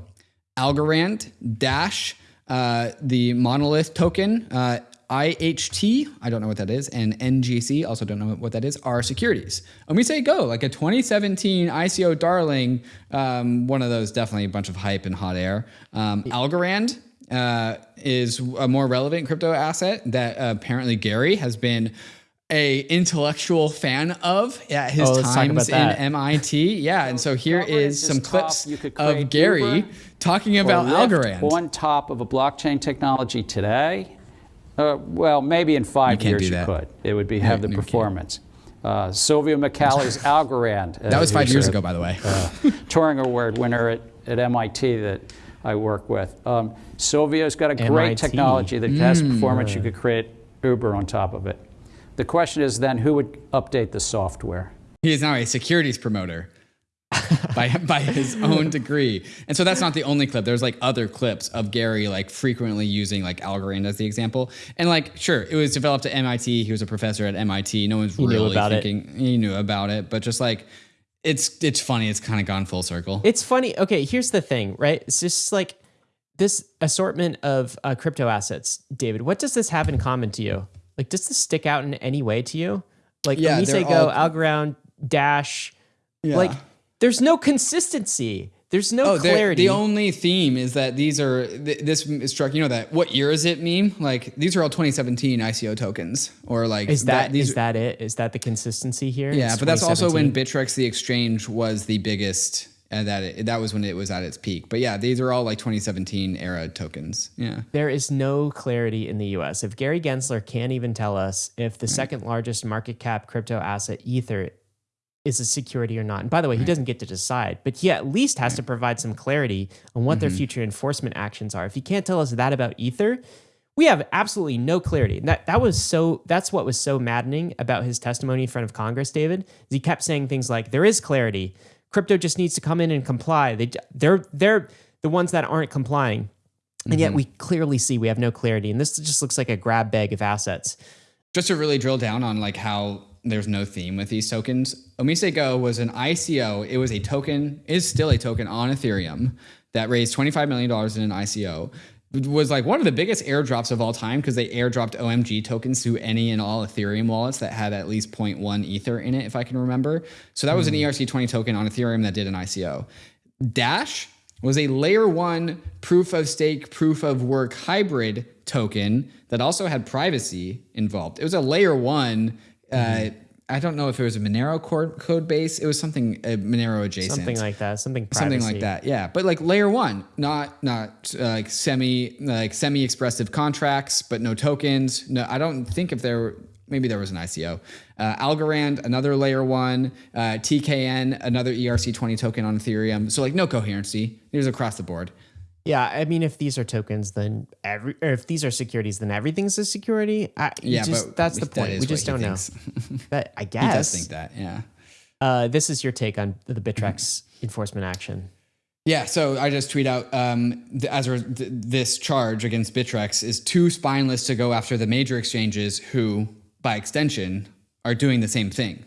Algorand, Dash, uh, the Monolith token, uh, IHT, I don't know what that is, and NGC, also don't know what that is, are securities. And we say go, like a 2017 ICO darling, um, one of those definitely a bunch of hype and hot air. Um, Algorand uh, is a more relevant crypto asset that uh, apparently Gary has been a intellectual fan of at his oh, times in MIT. Yeah, and so here is some clips of Gary talking about Algorand. On top of a blockchain technology today uh, well, maybe in five you years you could. It would be have the performance. Uh, Silvio Micali's Algorand. Uh, that was five years a, ago, by the way. uh, Turing Award winner at, at MIT that I work with. Um, Silvio's got a great MIT. technology that mm. has performance. You could create Uber on top of it. The question is then who would update the software? He is now a securities promoter by by his own degree. And so that's not the only clip. There's like other clips of Gary like frequently using like Algorand as the example. And like sure, it was developed at MIT. He was a professor at MIT. No one's he really thinking it. he knew about it, but just like it's it's funny. It's kind of gone full circle. It's funny. Okay, here's the thing, right? It's just like this assortment of uh, crypto assets, David. What does this have in common to you? Like, does this stick out in any way to you? Like, yeah, say, Go, all... Algorand, Dash, yeah. like there's no consistency. There's no oh, clarity. The only theme is that these are th- this is struck. You know that what year is it meme? Like these are all 2017 ICO tokens, or like is that, that is that it? Is that the consistency here? Yeah, but that's also when Bittrex the exchange was the biggest and that it, that was when it was at its peak. But yeah, these are all like 2017 era tokens. Yeah. There is no clarity in the US. If Gary Gensler can't even tell us if the second largest market cap crypto asset Ether is a security or not. And by the way, right. he doesn't get to decide, but he at least has right. to provide some clarity on what mm-hmm. their future enforcement actions are. If he can't tell us that about Ether, we have absolutely no clarity. And that that was so that's what was so maddening about his testimony in front of Congress, David. he kept saying things like there is clarity, Crypto just needs to come in and comply. They they're they're the ones that aren't complying. And mm-hmm. yet we clearly see we have no clarity. And this just looks like a grab bag of assets. Just to really drill down on like how there's no theme with these tokens. Omise Go was an ICO. It was a token, is still a token on Ethereum that raised $25 million in an ICO was like one of the biggest airdrops of all time because they airdropped OMG tokens to any and all Ethereum wallets that had at least 0.1 Ether in it, if I can remember. So that was an hmm. ERC20 token on Ethereum that did an ICO. Dash was a layer one proof of stake, proof of work hybrid token that also had privacy involved. It was a layer one. Uh, mm-hmm. I don't know if it was a Monero code base. It was something uh, Monero adjacent, something like that, something privacy. something like that. Yeah, but like layer one, not not uh, like semi like semi expressive contracts, but no tokens. No, I don't think if there maybe there was an ICO. Uh, Algorand, another layer one. Uh, TKN, another ERC20 token on Ethereum. So like no coherency. It was across the board. Yeah, I mean, if these are tokens, then every or if these are securities, then everything's a security. I, yeah, just, but that's the point. That we just don't know. but I guess he does think that. Yeah. Uh, this is your take on the Bittrex enforcement action. Yeah, so I just tweet out um, as a, this charge against Bittrex is too spineless to go after the major exchanges who, by extension, are doing the same thing.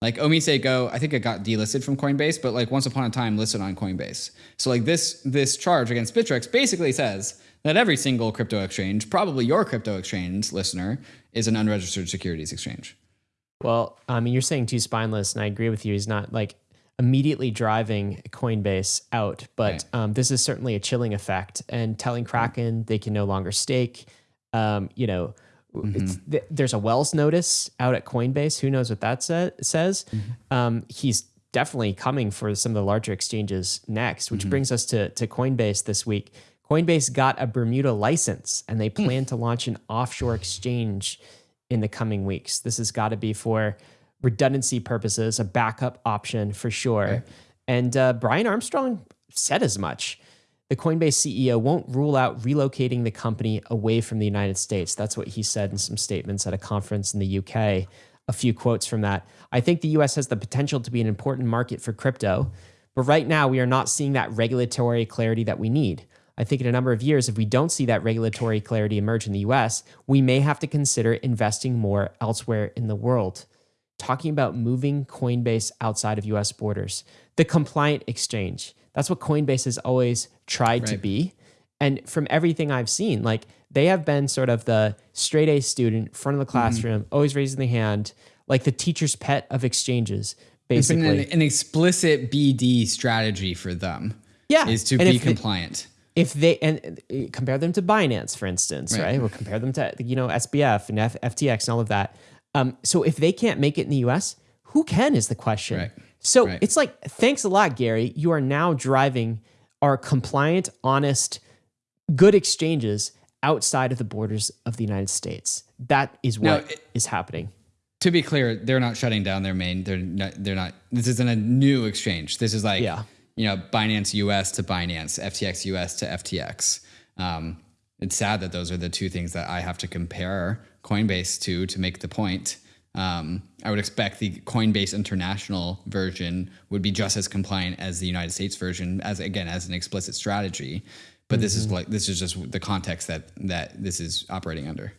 Like OmiseGO, I think it got delisted from Coinbase, but like once upon a time listed on Coinbase. So like this this charge against Bittrex basically says that every single crypto exchange, probably your crypto exchange listener, is an unregistered securities exchange. Well, I mean, you're saying too spineless, and I agree with you. He's not like immediately driving Coinbase out, but right. um, this is certainly a chilling effect and telling Kraken they can no longer stake. Um, you know, Mm-hmm. there's a Wells notice out at Coinbase. Who knows what that sa- says? Mm-hmm. Um, he's definitely coming for some of the larger exchanges next, which mm-hmm. brings us to, to Coinbase this week. Coinbase got a Bermuda license and they hmm. plan to launch an offshore exchange in the coming weeks. This has got to be for redundancy purposes, a backup option for sure. Right. And uh, Brian Armstrong said as much the Coinbase CEO won't rule out relocating the company away from the United States. That's what he said in some statements at a conference in the UK. A few quotes from that. I think the US has the potential to be an important market for crypto, but right now we are not seeing that regulatory clarity that we need. I think in a number of years, if we don't see that regulatory clarity emerge in the US, we may have to consider investing more elsewhere in the world. Talking about moving Coinbase outside of US borders, the compliant exchange that's what Coinbase has always tried right. to be. And from everything I've seen, like they have been sort of the straight A student, front of the mm-hmm. classroom, mm-hmm. always raising the hand, like the teacher's pet of exchanges, basically. An, an, explicit BD strategy for them. Yeah. Is to and be compliant. They, if they and uh, compare them to Binance, for instance, right? right? Or compare them to you know SBF and F, FTX and all of that. Um, so if they can't make it in the U.S., who can is the question. Right. So right. it's like, thanks a lot, Gary. You are now driving our compliant, honest, good exchanges outside of the borders of the United States. That is what now, it, is happening. To be clear, they're not shutting down their main. They're not. They're not. This isn't a new exchange. This is like, yeah. you know, Binance US to Binance, FTX US to FTX. Um, it's sad that those are the two things that I have to compare Coinbase to to make the point. Um, I would expect the Coinbase International version would be just as compliant as the United States version, as again as an explicit strategy. But mm-hmm. this is mm-hmm. like this is just the context that that this is operating under.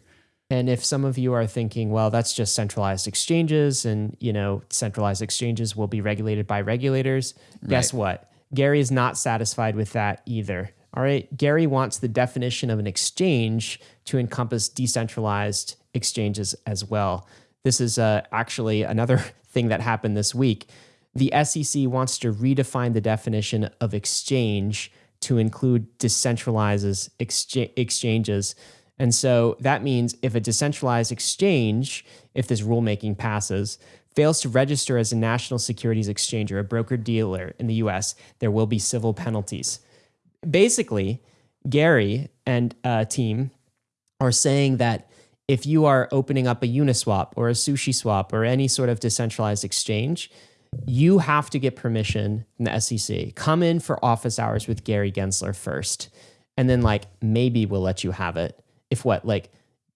And if some of you are thinking, well, that's just centralized exchanges, and you know, centralized exchanges will be regulated by regulators. Guess right. what? Gary is not satisfied with that either. All right, Gary wants the definition of an exchange to encompass decentralized exchanges as well. This is uh, actually another thing that happened this week. The SEC wants to redefine the definition of exchange to include decentralizes exchanges. And so that means if a decentralized exchange, if this rulemaking passes, fails to register as a national securities exchange or a broker dealer in the US, there will be civil penalties. Basically, Gary and uh, team are saying that if you are opening up a Uniswap or a Sushi Swap or any sort of decentralized exchange, you have to get permission from the SEC. Come in for office hours with Gary Gensler first. And then like maybe we'll let you have it. If what, like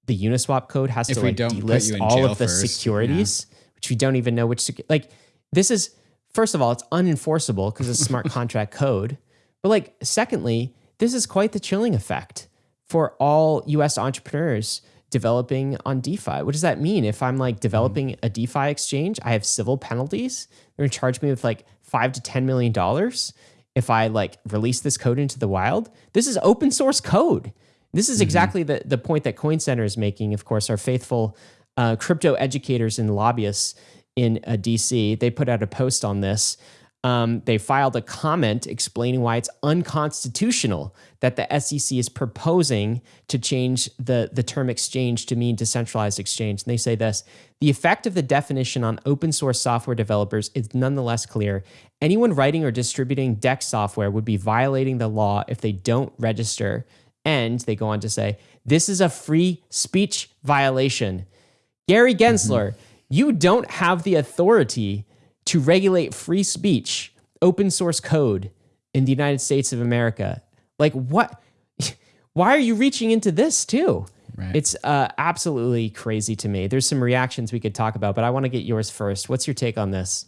the Uniswap code has if to like delist all of the first, securities, yeah. which we don't even know which like this is first of all, it's unenforceable because it's smart contract code. But like secondly, this is quite the chilling effect for all US entrepreneurs developing on DeFi. What does that mean? If I'm like developing a DeFi exchange, I have civil penalties. They're gonna charge me with like five to ten million dollars if I like release this code into the wild. This is open source code. This is mm-hmm. exactly the, the point that Coin Center is making. Of course, our faithful uh, crypto educators and lobbyists in uh, DC, they put out a post on this um, they filed a comment explaining why it's unconstitutional that the SEC is proposing to change the, the term exchange to mean decentralized exchange. And they say this the effect of the definition on open source software developers is nonetheless clear. Anyone writing or distributing DEX software would be violating the law if they don't register. And they go on to say, this is a free speech violation. Gary Gensler, mm-hmm. you don't have the authority to regulate free speech, open source code in the United States of America. Like, what? Why are you reaching into this too? Right. It's uh, absolutely crazy to me. There's some reactions we could talk about, but I want to get yours first. What's your take on this?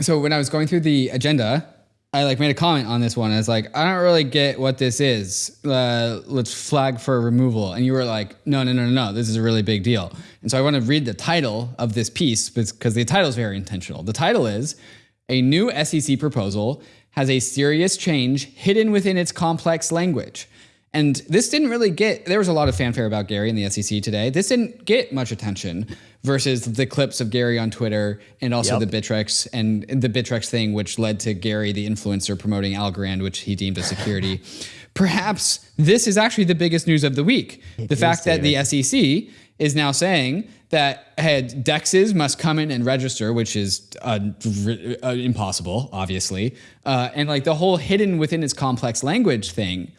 So when I was going through the agenda, I like made a comment on this one. I was like, I don't really get what this is. Uh, let's flag for removal. And you were like, no, no, no, no, no. This is a really big deal. And so I want to read the title of this piece because the title is very intentional. The title is A New SEC Proposal Has a Serious Change Hidden Within Its Complex Language. And this didn't really get, there was a lot of fanfare about Gary in the SEC today. This didn't get much attention versus the clips of Gary on Twitter and also yep. the Bittrex and the Bittrex thing, which led to Gary, the influencer, promoting Algorand, which he deemed a security. Perhaps this is actually the biggest news of the week. It the fact that the SEC is now saying that had dexes must come in and register, which is uh, uh, impossible, obviously, uh, and like the whole hidden within its complex language thing,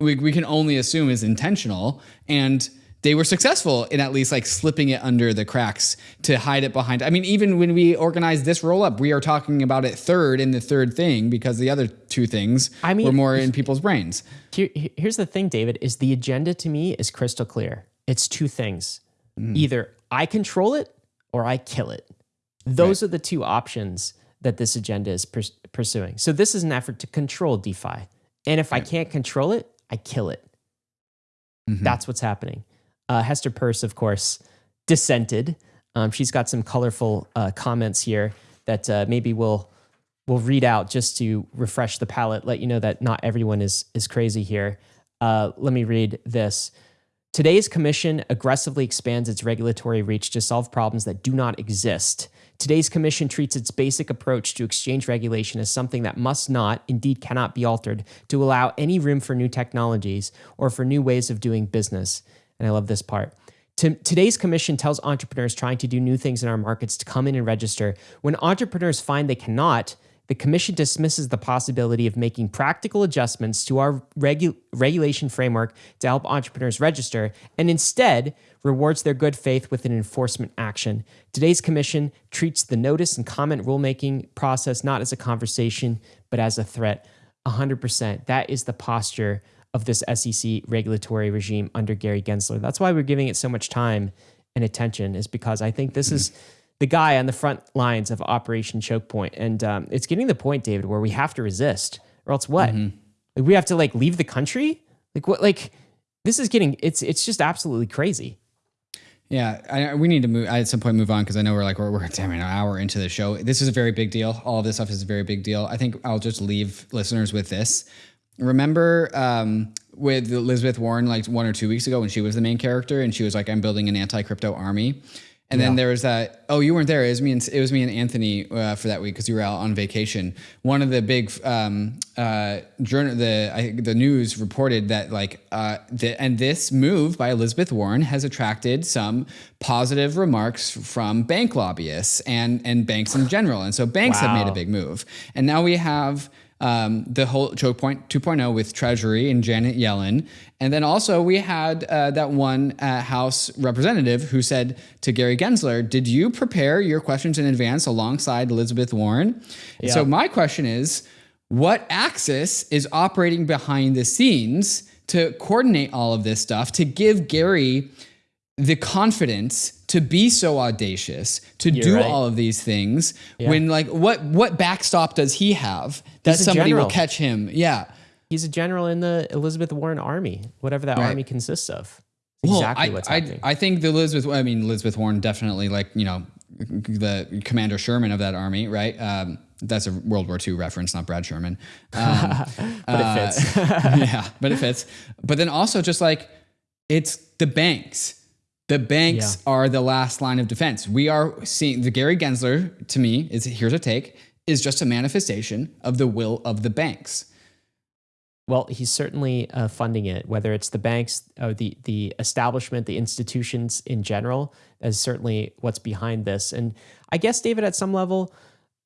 we, we can only assume is intentional and they were successful in at least like slipping it under the cracks to hide it behind. I mean, even when we organize this roll up, we are talking about it third in the third thing because the other two things I mean, were more in people's brains. Here, here's the thing, David, is the agenda to me is crystal clear. It's two things. Mm. Either I control it or I kill it. Those right. are the two options that this agenda is pers- pursuing. So this is an effort to control DeFi. And if right. I can't control it, I kill it. Mm-hmm. That's what's happening. Uh, Hester Peirce, of course, dissented. Um, she's got some colorful uh, comments here that uh, maybe we'll we'll read out just to refresh the palate, let you know that not everyone is is crazy here. Uh, let me read this. Today's commission aggressively expands its regulatory reach to solve problems that do not exist. Today's commission treats its basic approach to exchange regulation as something that must not, indeed cannot be altered, to allow any room for new technologies or for new ways of doing business. And I love this part. Today's commission tells entrepreneurs trying to do new things in our markets to come in and register. When entrepreneurs find they cannot, the commission dismisses the possibility of making practical adjustments to our regu- regulation framework to help entrepreneurs register and instead rewards their good faith with an enforcement action. Today's commission treats the notice and comment rulemaking process not as a conversation, but as a threat. 100%. That is the posture of this SEC regulatory regime under Gary Gensler. That's why we're giving it so much time and attention, is because I think this mm-hmm. is the guy on the front lines of Operation Choke Point. And um, it's getting the point, David, where we have to resist, or else what? Mm-hmm. Like, we have to like leave the country? Like what? Like this is getting it's it's just absolutely crazy. Yeah, I, we need to move at some point move on because I know we're like we're, we're damn an hour into the show. This is a very big deal. All this stuff is a very big deal. I think I'll just leave listeners with this. Remember um, with Elizabeth Warren like one or two weeks ago when she was the main character and she was like, "I'm building an anti crypto army." And yeah. then there was that. Oh, you weren't there. It was me and it was me and Anthony uh, for that week because you were out on vacation. One of the big um, uh, journal, the I, the news reported that like uh, the, and this move by Elizabeth Warren has attracted some positive remarks from bank lobbyists and and banks in general. And so banks wow. have made a big move. And now we have um, the whole choke point 2.0 with Treasury and Janet Yellen. And then also we had uh, that one uh, House representative who said to Gary Gensler, Did you prepare your questions in advance alongside Elizabeth Warren? Yeah. So my question is, what axis is operating behind the scenes to coordinate all of this stuff to give Gary the confidence to be so audacious to You're do right. all of these things yeah. when like what what backstop does he have that somebody will catch him yeah he's a general in the elizabeth warren army whatever that right. army consists of well, exactly I, what's I, happening I, think the elizabeth i mean elizabeth warren definitely like you know the commander sherman of that army right um, that's a World War II reference, not Brad Sherman. Um, but it fits. Uh, yeah, but it fits. But then also just like it's the banks the banks yeah. are the last line of defense. We are seeing the Gary Gensler, to me, is here's a take, is just a manifestation of the will of the banks. Well, he's certainly uh, funding it, whether it's the banks or the the establishment, the institutions in general, is certainly what's behind this. And I guess, David, at some level,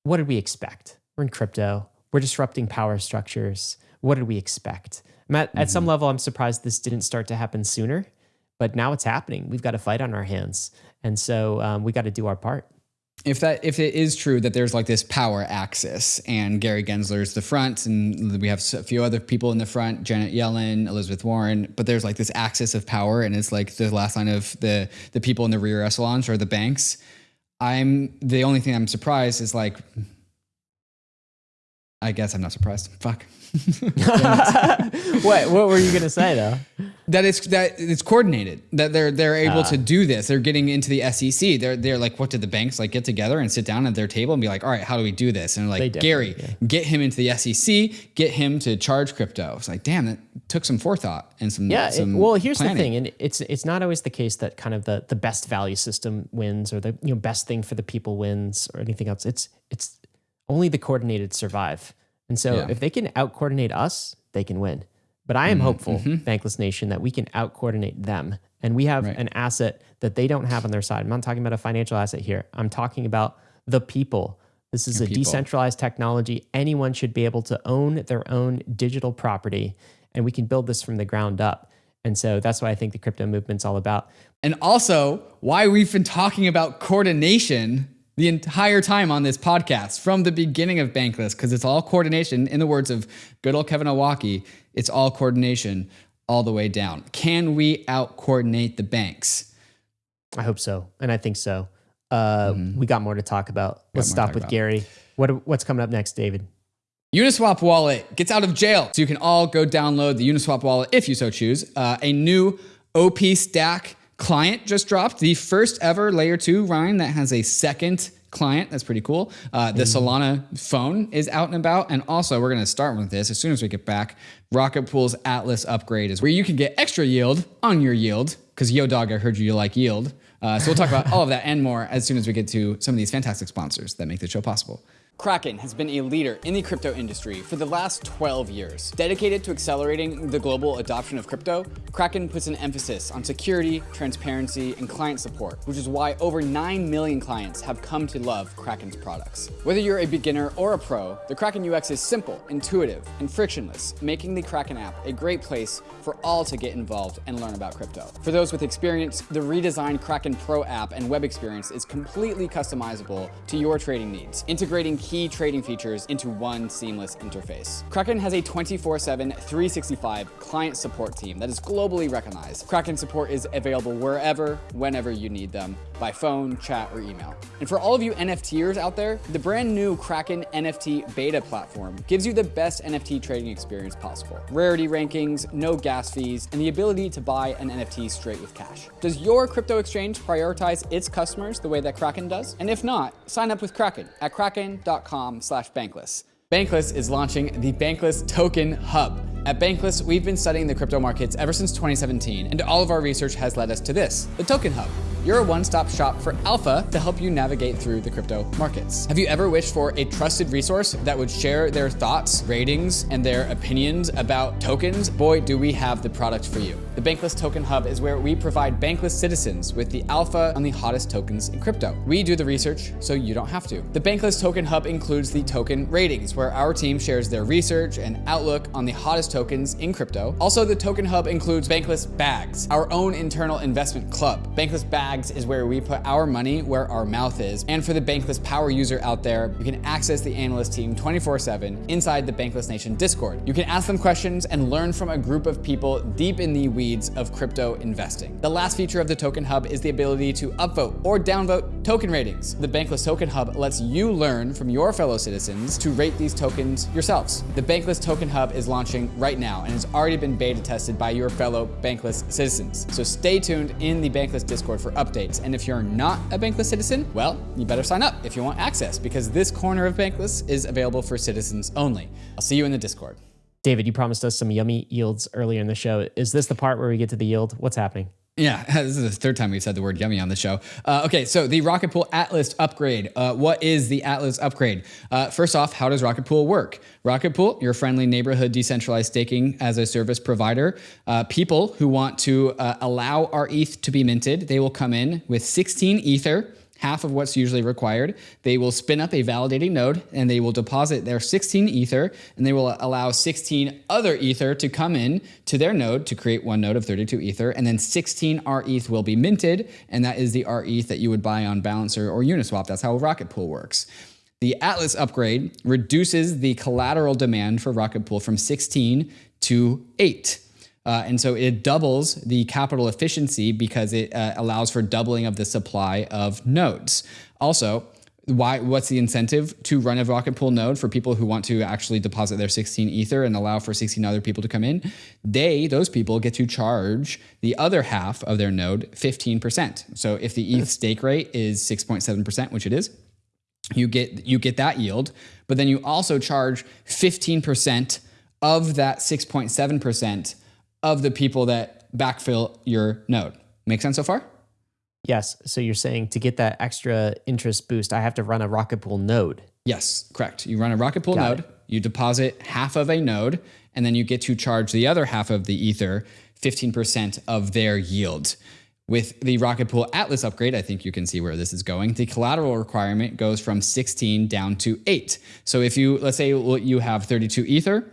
what did we expect? We're in crypto. We're disrupting power structures. What did we expect? At, mm-hmm. at some mm-hmm. level, I'm surprised this didn't start to happen sooner but now it's happening. We've got a fight on our hands, and so um, we got to do our part. If that if it is true that there's like this power axis and Gary Gensler's the front and we have a few other people in the front, Janet Yellen, Elizabeth Warren, but there's like this axis of power and it's like the last line of the the people in the rear echelons or the banks. I'm the only thing I'm surprised is like I guess I'm not surprised. Fuck. what what were you gonna say though? That it's that it's coordinated. That they're they're able uh, to do this. They're getting into the SEC. They're they're like, what did the banks like get together and sit down at their table and be like, all right, how do we do this? And like Gary, yeah. get him into the SEC, get him to charge crypto. It's like, damn, that took some forethought and some yeah. Some it, well, here's planning. the thing, and it's it's not always the case that kind of the the best value system wins or the you know best thing for the people wins or anything else. It's it's only the coordinated survive. And so yeah. if they can out coordinate us, they can win. But I am mm-hmm. hopeful, mm-hmm. Bankless Nation, that we can out coordinate them. And we have right. an asset that they don't have on their side. I'm not talking about a financial asset here. I'm talking about the people. This is Your a people. decentralized technology. Anyone should be able to own their own digital property, and we can build this from the ground up. And so that's why I think the crypto movement's all about. And also, why we've been talking about coordination the entire time on this podcast from the beginning of Bankless because it's all coordination. In the words of good old Kevin Owocki, it's all coordination all the way down. Can we out coordinate the banks? I hope so, and I think so. Uh, mm-hmm. We got more to talk about. Let's stop with about. Gary. What what's coming up next, David? Uniswap wallet gets out of jail, so you can all go download the Uniswap wallet if you so choose. Uh, a new OP stack client just dropped, the first ever layer two Ryan that has a second client. That's pretty cool. Uh, the mm-hmm. Solana phone is out and about. And also, we're going to start with this as soon as we get back. Rocket Pool's Atlas upgrade is where you can get extra yield on your yield. Because Yo Dog, I heard you like yield. Uh, so we'll talk about all of that and more as soon as we get to some of these fantastic sponsors that make the show possible. Kraken has been a leader in the crypto industry for the last 12 years. Dedicated to accelerating the global adoption of crypto, Kraken puts an emphasis on security, transparency, and client support, which is why over 9 million clients have come to love Kraken's products. Whether you're a beginner or a pro, the Kraken UX is simple, intuitive, and frictionless, making the Kraken app a great place for all to get involved and learn about crypto. For those with experience, the redesigned Kraken Pro app and web experience is completely customizable to your trading needs, integrating key trading features into one seamless interface. Kraken has a 24-7, 365 client support team that is globally recognized. Kraken support is available wherever, whenever you need them, by phone, chat, or email. And for all of you NFTers out there, the brand new Kraken NFT beta platform gives you the best NFT trading experience possible. Rarity rankings, no gas fees, and the ability to buy an NFT straight with cash. Does your crypto exchange prioritize its customers the way that Kraken does? And if not, sign up with Kraken at kraken.com bankless.com slash bankless. Bankless is launching the Bankless Token Hub. At Bankless, we've been studying the crypto markets ever since 2017, and all of our research has led us to this, the Token Hub. you're a one stop shop for alpha to help you navigate through the crypto markets. Have you ever wished for a trusted resource that would share their thoughts, ratings, and their opinions about tokens? Boy, do we have the product for you. The Bankless Token Hub is where we provide bankless citizens with the alpha on the hottest tokens in crypto. We do the research so you don't have to. The Bankless Token Hub includes the token ratings, where our team shares their research and outlook on the hottest tokens in crypto. Also, the Token Hub includes Bankless Bags, our own internal investment club. Bankless Bags is where we put our money where our mouth is. And for the Bankless Power user out there, you can access the analyst team 24 7 inside the Bankless Nation Discord. You can ask them questions and learn from a group of people deep in the weeds of crypto investing. The last feature of the Token Hub is the ability to upvote or downvote token ratings. The Bankless Token Hub lets you learn from your fellow citizens to rate these tokens yourselves. The Bankless Token Hub is launching right now and has already been beta tested by your fellow Bankless citizens. So stay tuned in the Bankless Discord for updates. And if you're not a Bankless citizen, well, you better sign up if you want access because this corner of Bankless is available for citizens only. I'll see you in the Discord. David, you promised us some yummy yields earlier in the show. Is this the part where we get to the yield? What's happening? Yeah, this is the third time we've said the word yummy on the show. Uh, okay, so the Rocket Pool Atlas upgrade. Uh, what is the Atlas upgrade? Uh, first off, how does Rocket Pool work? Rocket Pool, your friendly neighborhood decentralized staking as a service provider. Uh, people who want to uh, allow RETH to be minted, they will come in with 16 Ether half of what's usually required. They will spin up a validating node and they will deposit their 16 Ether and they will allow 16 other Ether to come in to their node to create one node of 32 Ether. And then 16 RETH will be minted. And that is the RETH that you would buy on Balancer or Uniswap. That's how Rocket Pool works. The Atlas upgrade reduces the collateral demand for Rocket Pool from 16 to 8. Uh, and so it doubles the capital efficiency because it uh, allows for doubling of the supply of nodes. Also, why what's the incentive to run a rocket pool node for people who want to actually deposit their 16 ether and allow for 16 other people to come in they those people get to charge the other half of their node 15% so if the eth stake rate is 6.7% which it is you get you get that yield but then you also charge 15% of that 6.7% of the people that backfill your node. Make sense so far? Yes. So you're saying to get that extra interest boost, I have to run a Rocket Pool node. Yes, correct. You run a Rocket Pool Got node, it. you deposit half of a node, and then you get to charge the other half of the Ether 15% of their yield. With the Rocket Pool Atlas upgrade, I think you can see where this is going. The collateral requirement goes from 16 down to 8. So if you, let's say you have 32 Ether,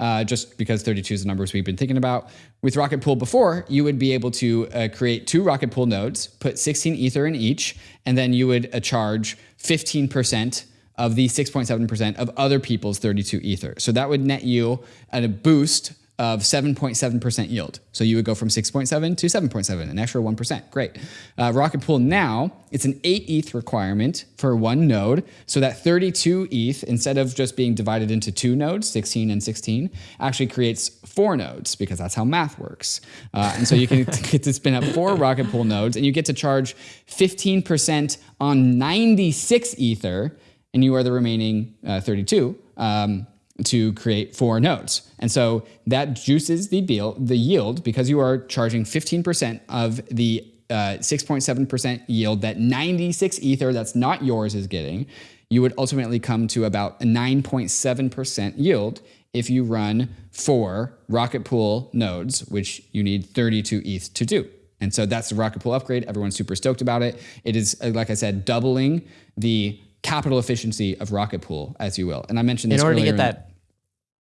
uh, just because 32 is the numbers we've been thinking about. With Rocket Pool before, you would be able to uh, create two Rocket Pool nodes, put 16 Ether in each, and then you would uh, charge 15% of the 6.7% of other people's 32 Ether. So that would net you a boost of 7.7% yield. So you would go from 6.7 to 7.7, an extra 1%. Great. Uh, Rocket Pool now, it's an 8 ETH requirement for one node. So that 32 ETH, instead of just being divided into two nodes, 16 and 16, actually creates four nodes because that's how math works. Uh, and so you can get to spin up four Rocket Pool nodes and you get to charge 15% on 96 Ether and you are the remaining uh, 32. Um, to create four nodes. And so that juices the, deal, the yield because you are charging 15% of the 6.7% uh, yield that 96 Ether that's not yours is getting. You would ultimately come to about a 9.7% yield if you run four Rocket Pool nodes, which you need 32 ETH to do. And so that's the Rocket Pool upgrade. Everyone's super stoked about it. It is, uh, like I said, doubling the capital efficiency of Rocket Pool, as you will. And I mentioned this in order to get that.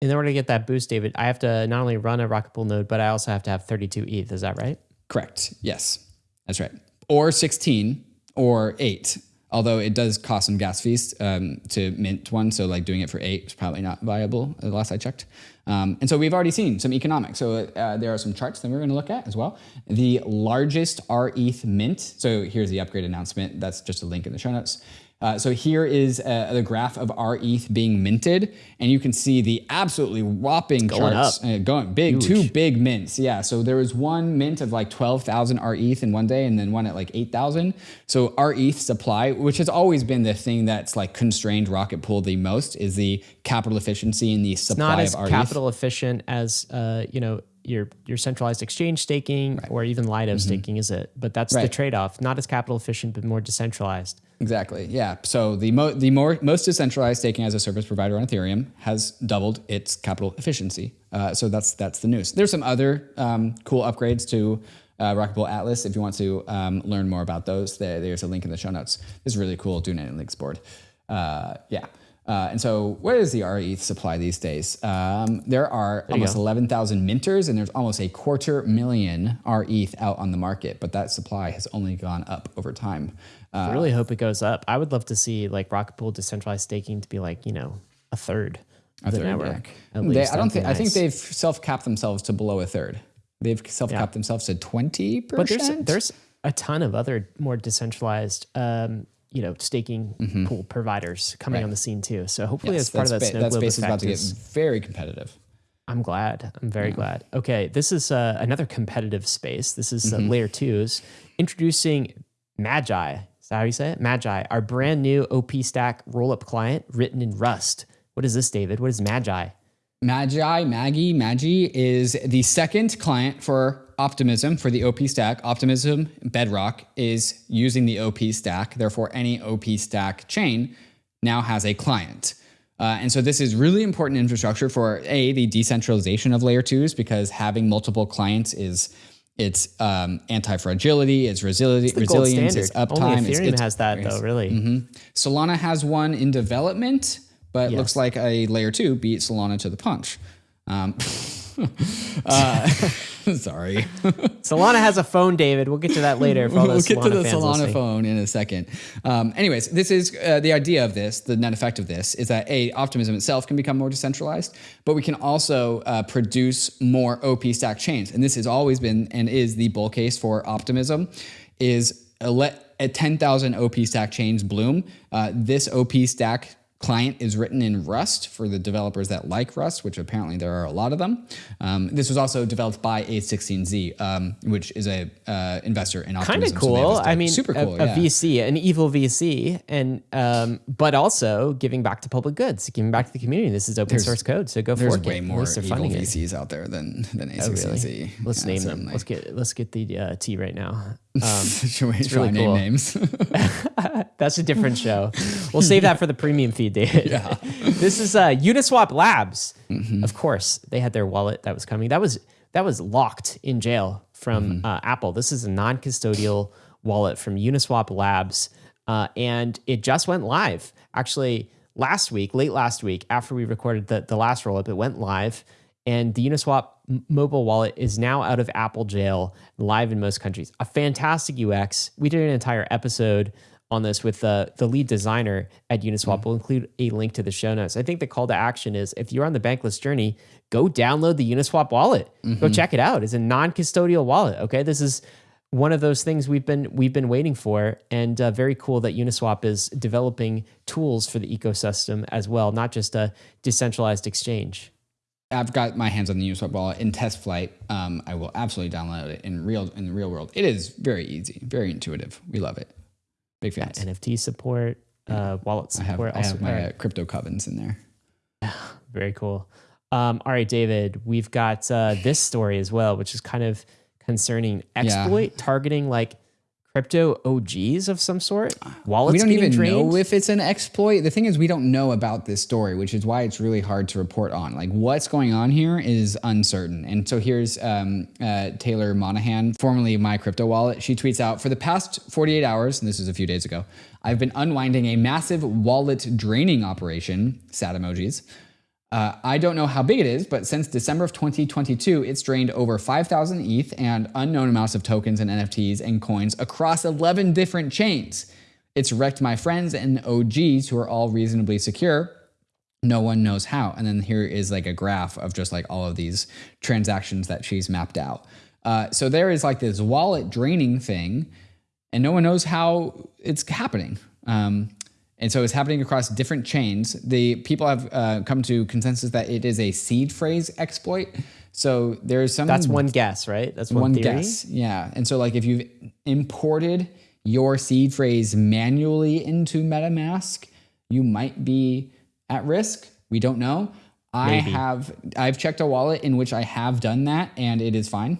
In order to get that boost, David, I have to not only run a Rocket Pool node, but I also have to have 32 ETH. Is that right? Correct. Yes, that's right. Or 16 or 8. Although it does cost some gas fees um, to mint one, so like doing it for eight is probably not viable. The last I checked, um, and so we've already seen some economics. So uh, there are some charts that we're going to look at as well. The largest RETH mint. So here's the upgrade announcement. That's just a link in the show notes. Uh, so here is uh, the graph of RETH being minted, and you can see the absolutely whopping going charts uh, going big, Huge. two big mints. Yeah, so there was one mint of like 12,000 RETH in one day, and then one at like 8,000. So RETH supply, which has always been the thing that's like constrained Rocket Pool the most, is the capital efficiency and the supply it's not as capital efficient as uh, you know your your centralized exchange staking right. or even Lido mm-hmm. staking, is it? But that's right. the trade off. Not as capital efficient, but more decentralized. Exactly. Yeah. So the mo- the more most decentralized staking as a service provider on Ethereum has doubled its capital efficiency. Uh, so that's that's the news. There's some other um, cool upgrades to uh, Rocket Pool Atlas. If you want to um, learn more about those, there, there's a link in the show notes. This is really cool doing Links board. Uh, yeah. Uh, and so, what is the RETH supply these days? Um, there are there almost 11,000 minters, and there's almost a quarter million RETH out on the market, but that supply has only gone up over time. Uh, I really hope it goes up. I would love to see like Rocket Pool decentralized staking to be like, you know, a third of the network. Yeah. They, I don't think, nice. I think they've self capped themselves to below a third. They've self capped yeah. themselves to 20%. But there's, there's a ton of other more decentralized um, you know staking mm-hmm. pool providers coming right. on the scene too. So hopefully, yes, as part of that, ba- that space is about to get very competitive. I'm glad. I'm very yeah. glad. Okay, this is uh, another competitive space. This is uh, mm-hmm. layer twos introducing Magi. Is that how you say it? Magi, our brand new OP Stack rollup client written in Rust. What is this, David? What is Magi? Magi, Maggie, Magi is the second client for Optimism for the OP stack. Optimism Bedrock is using the OP stack. Therefore, any OP stack chain now has a client. Uh, and so this is really important infrastructure for a the decentralization of layer twos because having multiple clients is it's um, anti-fragility, it's, resili- it's resilience, it's uptime. Only Ethereum it's, it's, has that though, really. Mm-hmm. Solana has one in development, but yes. looks like a layer two beat Solana to the punch. Um, uh, sorry. Solana has a phone, David. We'll get to that later. we'll get Solana to the Solana listening. phone in a second. Um, anyways, this is uh, the idea of this. The net effect of this is that a optimism itself can become more decentralized, but we can also uh, produce more OP stack chains. And this has always been and is the bull case for optimism. Is let 10,000 OP stack chains bloom. Uh, this OP stack client is written in Rust for the developers that like Rust, which apparently there are a lot of them. Um, this was also developed by A16Z, um, which is a uh, investor in Optimism. Kind of cool. So I mean, super cool. A, a yeah. VC, an evil VC, and um, but also giving back to public goods, giving back to the community. This is open there's, source code, so go for it. there's way more evil VCs it. out there than than A16Z. Oh, really? Let's yeah, name them. Let's get let's get the uh, T right now. Um, Should we it's really cool. name names? That's a different show. We'll save that for the premium feed, David. Yeah. this is uh, Uniswap Labs. Mm-hmm. Of course, they had their wallet that was coming. That was that was locked in jail from mm-hmm. uh, Apple. This is a non-custodial wallet from Uniswap Labs, uh, and it just went live. Actually, last week, late last week, after we recorded the the last rollup, it went live and the Uniswap mobile wallet is now out of Apple jail, live in most countries. A fantastic UX. We did an entire episode on this with the, the lead designer at Uniswap. Mm-hmm. We'll include a link to the show notes. I think the call to action is if you're on the bankless journey, go download the Uniswap wallet. Mm-hmm. Go check it out. It's a non-custodial wallet. Okay, this is one of those things we've been we've been waiting for, and uh, very cool that Uniswap is developing tools for the ecosystem as well, not just a decentralized exchange. I've got my hands on the Uniswap wallet in test flight. Um, I will absolutely download it in real in the real world. It is very easy, very intuitive. We love it. Big fans. NFT support, uh, wallet support. I have, I have my uh, crypto covens in there. very cool. Um, all right, David, we've got uh, this story as well, which is kind of concerning exploit yeah. targeting like crypto OGs of some sort? Wallets we don't even drained? know if it's an exploit. The thing is, we don't know about this story, which is why it's really hard to report on. Like what's going on here is uncertain. And so here's um, uh, Taylor Monahan, formerly My Crypto Wallet. She tweets out for the past 48 hours, and this is a few days ago. I've been unwinding a massive wallet draining operation. Sad emojis. Uh, I don't know how big it is, but since December of 2022, it's drained over 5,000 ETH and unknown amounts of tokens and NFTs and coins across 11 different chains. It's wrecked my friends and OGs who are all reasonably secure. No one knows how. And then here is like a graph of just like all of these transactions that she's mapped out. Uh, so there is like this wallet draining thing, and no one knows how it's happening. Um, and so it's happening across different chains. The people have uh, come to consensus that it is a seed phrase exploit. So there's some. That's one guess, right? That's one, one guess. Yeah. And so like if you've imported your seed phrase manually into MetaMask, you might be at risk. We don't know. I Maybe. have I've checked a wallet in which I have done that and it is fine.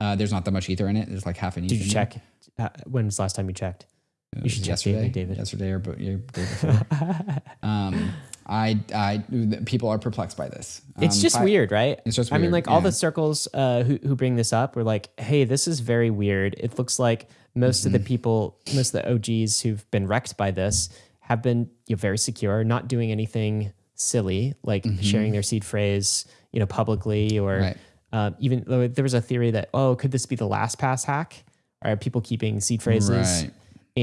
Uh, there's not that much ether in it. There's like half an ether. Did you check? Uh, when was the last time you checked? You should yesterday, daily, David. Yesterday or but yeah, day before. um, I I people are perplexed by this. It's Um, just I- weird, right? It's just I mean, weird, like all the circles uh, who who bring this up were like, "Hey, this is very weird." It looks like most of the Mm-hmm. people, most of the OGs who've been wrecked by this, have been you know, very secure, not doing anything silly, like sharing their seed phrase, you know, publicly, or Mm-hmm. Right. uh, even though there was a theory that, oh, could this be the LastPass hack? Are people keeping seed phrases? Right.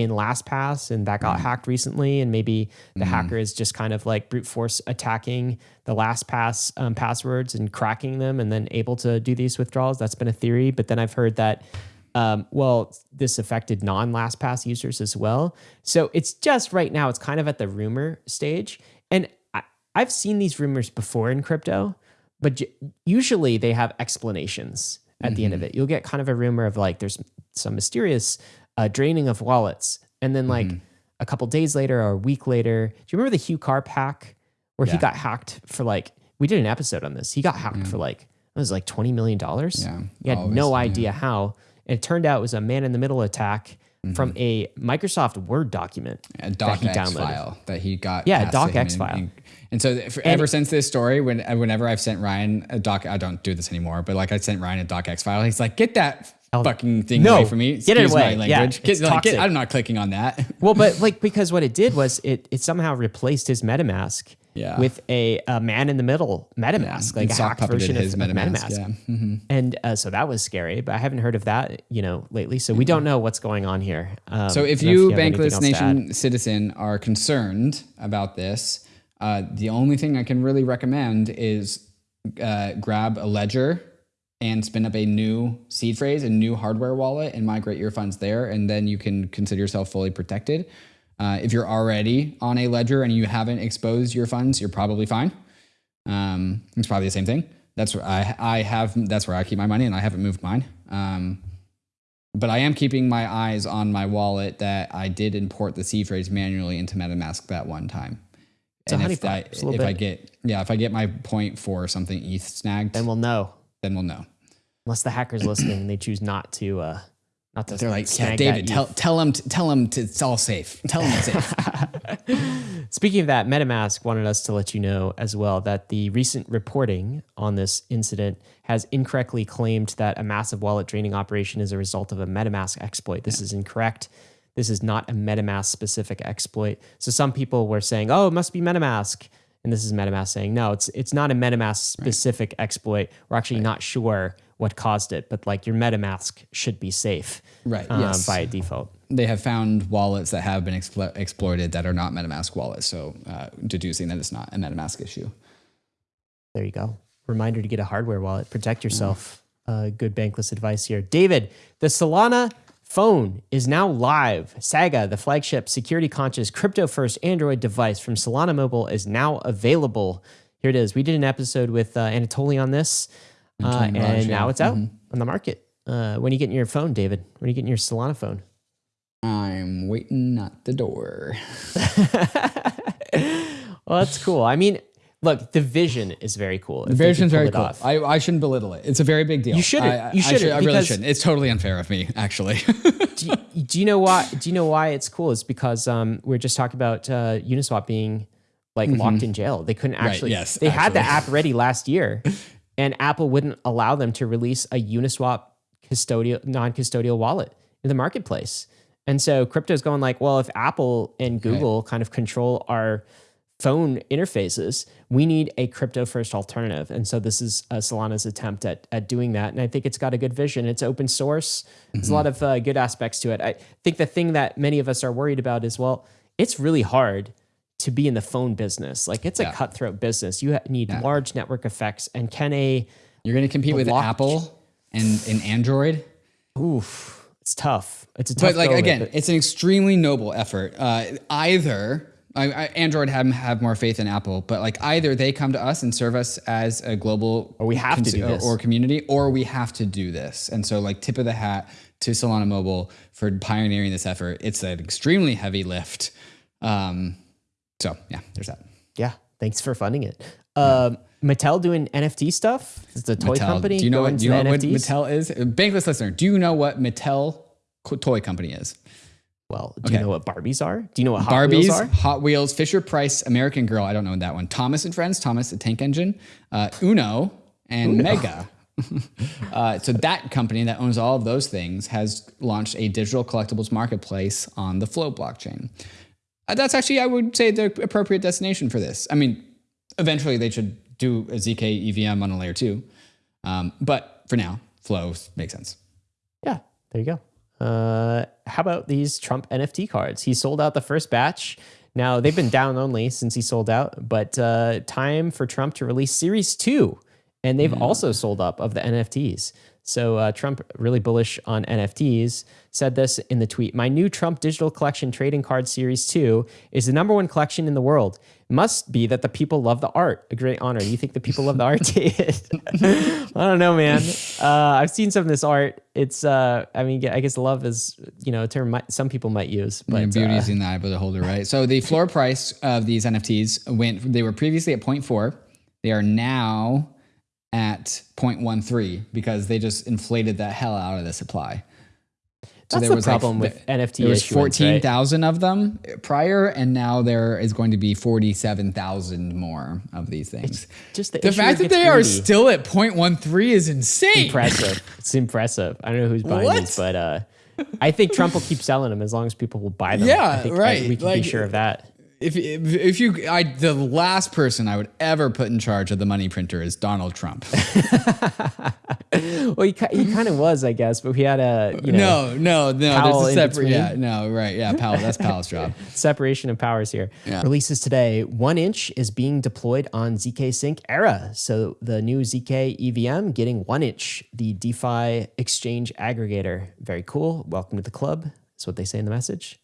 In LastPass and that got hacked recently. And maybe the hacker is just kind of like brute force attacking the LastPass um, passwords and cracking them and then able to do these withdrawals. That's been a theory. But then I've heard that, um, well, this affected non LastPass users as well. So it's just right now, it's kind of at the rumor stage. And I, I've seen these rumors before in crypto, but j- usually they have explanations at the end of it. You'll get kind of a rumor of like there's some mysterious uh, draining of wallets, and then like a couple days later or a week later, do you remember the Hugh Karp hack where he got hacked for like we did an episode on this. He got hacked for like it was like twenty million dollars. Yeah. he had Always, no yeah. idea how, and it turned out it was a man in the middle attack from a Microsoft Word document a docx file that he got. Yeah, a passed to him docx file. And, and so for, ever since this story, when whenever I've sent Ryan a doc, I don't do this anymore, but like I sent Ryan a docx file, he's like, "Get that fucking thing No, away from me! get it away. My Yeah, language. it's Get- like, get- I'm not clicking on that. Well, but like because what it did was it it somehow replaced his MetaMask Yeah. with a, a man in the middle MetaMask, like And a hacked version of, MetaMask, MetaMask. yeah. Mhm. And uh, so that was scary, but I haven't heard of that, you know, lately. So we don't know what's going on here. Um, So if you, have anything Bankless else to add. Nation citizen, are concerned about this, uh, the only thing I can really recommend is uh, grab a ledger and spin up a new seed phrase, a new hardware wallet, and migrate your funds there, and then you can consider yourself fully protected. Uh, if you're already on a ledger and you haven't exposed your funds, you're probably fine. Um, it's probably the same thing. That's where I I have that's where I keep my money, and I haven't moved mine. Um, but I am keeping my eyes on my wallet that I did import the seed phrase manually into MetaMask that one time. It's and if. I, if I get yeah, if I get my point for something ETH snagged, then we'll know. Then we'll know. Unless the hacker's listening and they choose not to, uh, not to They're like, yeah, David, tell tell him tell to, it's all safe. Tell them it's safe. Speaking of that, MetaMask wanted us to let you know as well that the recent reporting on this incident has incorrectly claimed that a massive wallet draining operation is a result of a MetaMask exploit. This is incorrect. This is not a MetaMask specific exploit. So some people were saying, "Oh, it must be MetaMask," and this is MetaMask saying, "No, it's it's not a MetaMask specific exploit. We're actually not sure what caused it, but like your MetaMask should be safe, Right, um, yes. by default." they have found wallets that have been explo- exploited that are not MetaMask wallets, so uh, deducing that it's not a MetaMask issue. There you go. Reminder to get a hardware wallet. Protect yourself. Uh, good bankless advice here. David, the Solana phone is now live. Saga, the flagship security conscious crypto first Android device from Solana Mobile, is now available. Here it is. We did an episode with uh, Anatoly on this, uh, and Raj, now yeah. it's out on the market. Uh, when are you getting your phone, David? When are you getting your Solana phone? I'm waiting at the door. Well, that's cool. I mean, look, the vision is very cool. The version's very cool. I, I shouldn't belittle it. It's a very big deal. You shouldn't. I, I- You should- shouldn't, I, really shouldn't. It's totally unfair of me, actually. do, you, do you know why? Do you know why it's cool? Is because um, we are just talking about uh, Uniswap being like locked in jail. They couldn't actually. yes, they had the app ready last year, and Apple wouldn't allow them to release a Uniswap custodial, non-custodial wallet in the marketplace. And so crypto's going like, well, if Apple and Google kind of control our phone interfaces, we need a crypto first alternative. And so this is uh, Solana's attempt at, at doing that. And I think it's got a good vision. It's open source. There's a lot of uh, good aspects to it. I think the thing that many of us are worried about is, well, it's really hard to be in the phone business. Like it's a Yeah. cutthroat business. You need large network effects. And can a, You're going to compete with Apple and, and Android. oof, it's tough. It's a tough But like of it, again, but- it's an extremely noble effort. Uh, either I, I, Android have have more faith in Apple, but like either they come to us and serve us as a global Or we have to do or- this. or community, or we have to do this. And so like tip of the hat to Solana Mobile for pioneering this effort. It's an extremely heavy lift. Um, so yeah, there's that. Yeah, thanks for funding it. Um, Mattel doing NFT stuff. It's a toy Mattel. company. Do you know what? Do you know what Mattel is? Bankless listener, do you know what Mattel co- toy company is? Well, do Okay. you know what Barbies are? Do you know what Hot Barbies, Wheels are? Hot Wheels, Fisher Price, American Girl. I don't know that one. Thomas and Friends, Thomas the Tank Engine, uh, Uno, and Mega. uh, so that company that owns all of those things has launched a digital collectibles marketplace on the Flow blockchain. Uh, that's actually, I would say, the appropriate destination for this. I mean, eventually they should do a ZK EVM on a layer two, um, but for now, Flow makes sense. Yeah, there you go. Uh, how about these Trump NFT cards? He sold out the first batch. Now they've been down only since he sold out, but uh, time for Trump to release Series Two, and they've also sold up of the NFTs. So uh, Trump really bullish on NFTs. Said this in the tweet: "My new Trump digital collection trading card Series Two is the number one collection in the world. Must be that the people love the art. A great honor. You think the people love the art? I don't know, man. Uh, I've seen some of this art. It's, uh, I mean, I guess love is, you know, a term might, some people might use, but And beauty uh, is in the eye of the holder, right? So the floor price of these NFTs went. They were previously at 0.4. They are now at 0.13 because they just inflated the hell out of the supply. So That's there the was like- problem with NFT There was issuance, right? 14,000 of them prior, and now there is going to be 47,000 more of these things. just the, the fact that they are still at 0.13 is insane. impressive. It's impressive. I don't know who's buying What? these, but uh, I think Trump will keep selling them as long as people will buy them. Yeah, I think, I- right. we can Like- be sure of that. If, if if you, I the last person I would ever put in charge of the money printer is Donald Trump. Well, he, he kind of was, I guess, but we had a you know no, no, no. Powell there's a separate. Yeah, no, right. Yeah, Powell. That's Powell's job. separation of powers here. Yeah. Releases today. 1inch is being deployed on ZK Sync Era. So the new ZK EVM getting 1inch, the DeFi exchange aggregator. Very cool. Welcome to the club. That's what they say in the message.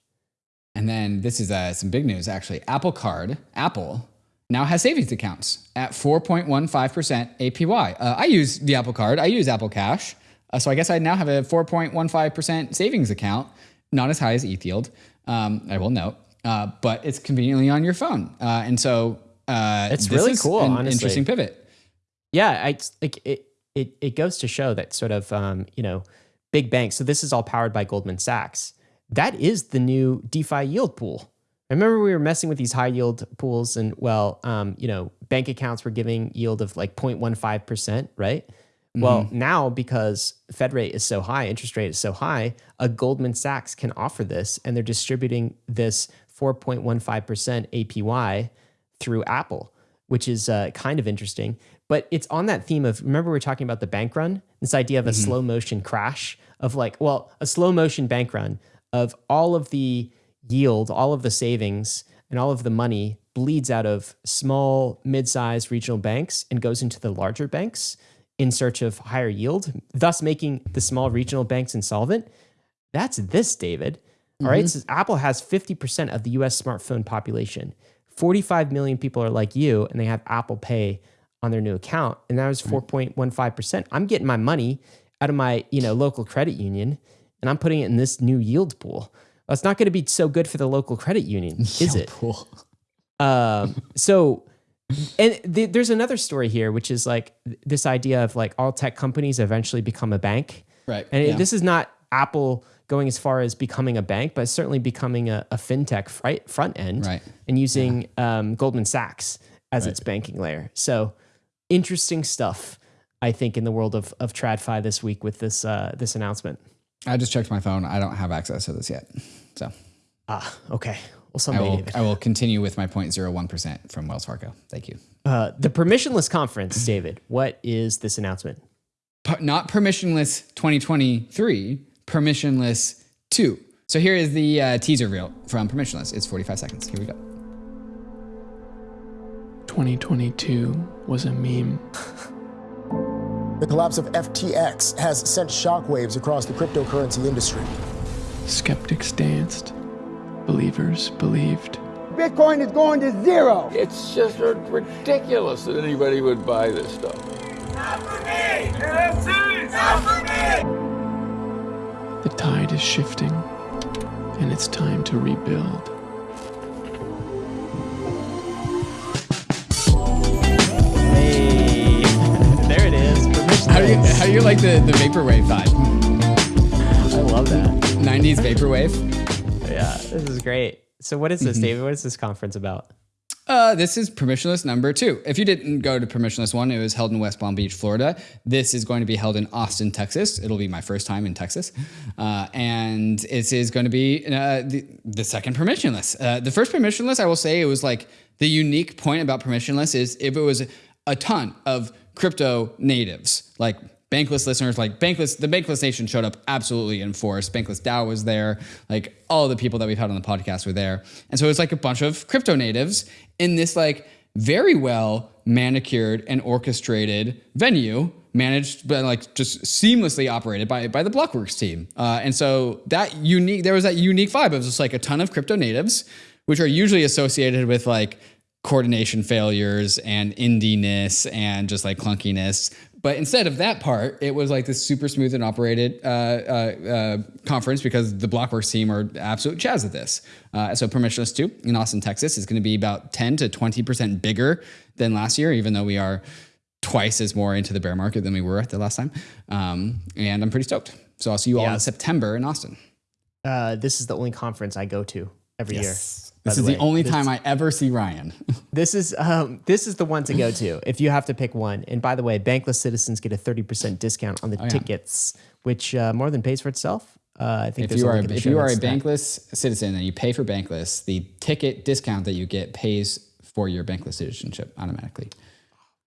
And then this is uh, some big news actually. Apple Card, Apple now has savings accounts at 4.15% APY. Uh, I use the Apple Card. I use Apple Cash. Uh, so I guess I now have a 4.15% savings account, not as high as ETH yield, um, I will note, uh, but it's conveniently on your phone. Uh, and so uh, It's this really is cool, An honestly. interesting pivot. Yeah, I like it. It it goes to show that sort of um, you know big banks. So this is all powered by Goldman Sachs. That is the new DeFi yield pool. I Remember we were messing with these high yield pools, and well, um, you know, bank accounts were giving yield of like 0.15 percent, right? Well, now because Fed rate is so high, interest rate is so high, a Goldman Sachs can offer this, and they're distributing this 4.15 percent APY through Apple, which is uh, kind of interesting. But it's on that theme of remember we are talking about the bank run, this idea of a slow motion crash of like, well, a slow motion bank run of all of the yield, all of the savings, and all of the money bleeds out of small, mid-sized regional banks and goes into the larger banks in search of higher yield, thus making the small regional banks insolvent. That's this, David. All right. Mm-hmm. So Apple has 50% of the US smartphone population. 45 million people are like you and they have Apple Pay on their new account. And that was 4.15%. I'm getting my money out of my, you know, local credit union and I'm putting it in this new yield pool. Well, it's not going to be so good for the local credit union, is it? Cool. Um, so, and th- there's another story here, which is like this idea of like all tech companies eventually become a bank. Right, And yeah. this is not Apple going as far as becoming a bank, but certainly becoming a, a fintech front end Right. and using um, Goldman Sachs as its banking layer. So interesting stuff, I think, in the world of, of TradFi this week with this, uh, this announcement. I just checked my phone. I don't have access to this yet. So Ah, okay. Well, I will, David. I will continue with my 0.01% from Wells Fargo. Thank you. Uh, the permissionless conference, David. What is this announcement? per- not permissionless 2023, permissionless 2. So here is the uh, teaser reel from permissionless. It's 45 seconds. Here we go. 2022 was a meme. The collapse of FTX has sent shockwaves across the cryptocurrency industry. Skeptics danced, believers believed. Bitcoin is going to zero. It's just ridiculous that anybody would buy this stuff. Not for me! NFTs! Not for me! The tide is shifting, and it's time to rebuild. Do you, how like the, the vaporwave vibe? I love that. 90s vaporwave. Yeah, this is great. So, what is this, mm-hmm. David? What is this conference about? Uh, this is permissionless number two. If you didn't go to permissionless one, it was held in West Palm Beach, Florida. This is going to be held in Austin, Texas. It'll be my first time in Texas. Uh, and this is going to be uh, the, the, second permissionless. Uh, the first permissionless, I will say, it was like the unique point about permissionless is if it was a ton of crypto natives, like Bankless listeners, like Bankless, the Bankless Nation showed up absolutely in force. Bankless DAO was there, like all the people that we've had on the podcast were there, and so it was like a bunch of crypto natives in this like very well manicured and orchestrated venue, managed but like just seamlessly operated by by the Blockworks team. Uh, and so that unique, there was that unique vibe. Was just like a ton of crypto natives, which are usually associated with like coordination failures and indiness and just like clunkiness but instead of that part, it was like this super smooth and operated uh, uh, uh, conference because the Blockworks team are absolute chaz at this. Uh, so Permissionless 2 in Austin, Texas is going to be about 10 to 20% bigger than last year, even though we are twice as more into the bear market than we were at the last time. Um, and I'm pretty stoked. So I'll see you all in September in Austin. Uh, this is the only conference I go to every yes. year. This is the, the only this, time I ever see Ryan. this is um, this is the one to go to if you have to pick one. And by the way, Bankless citizens get a thirty percent discount on the oh, tickets, yeah. which uh, more than pays for itself. Uh, I think if you are if you are a Bankless citizen and you pay for Bankless, the ticket discount that you get pays for your Bankless citizenship automatically.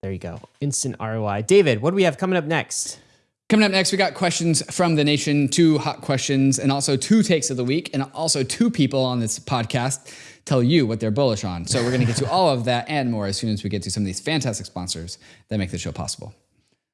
There you go, instant ROI. David, what do we have coming up next? Coming up next, we got questions from the nation, two hot questions, and also two takes of the week, and also two people on this podcast tell you what they're bullish on. So we're going to get to all of that and more as soon as we get to some of these fantastic sponsors that make the show possible.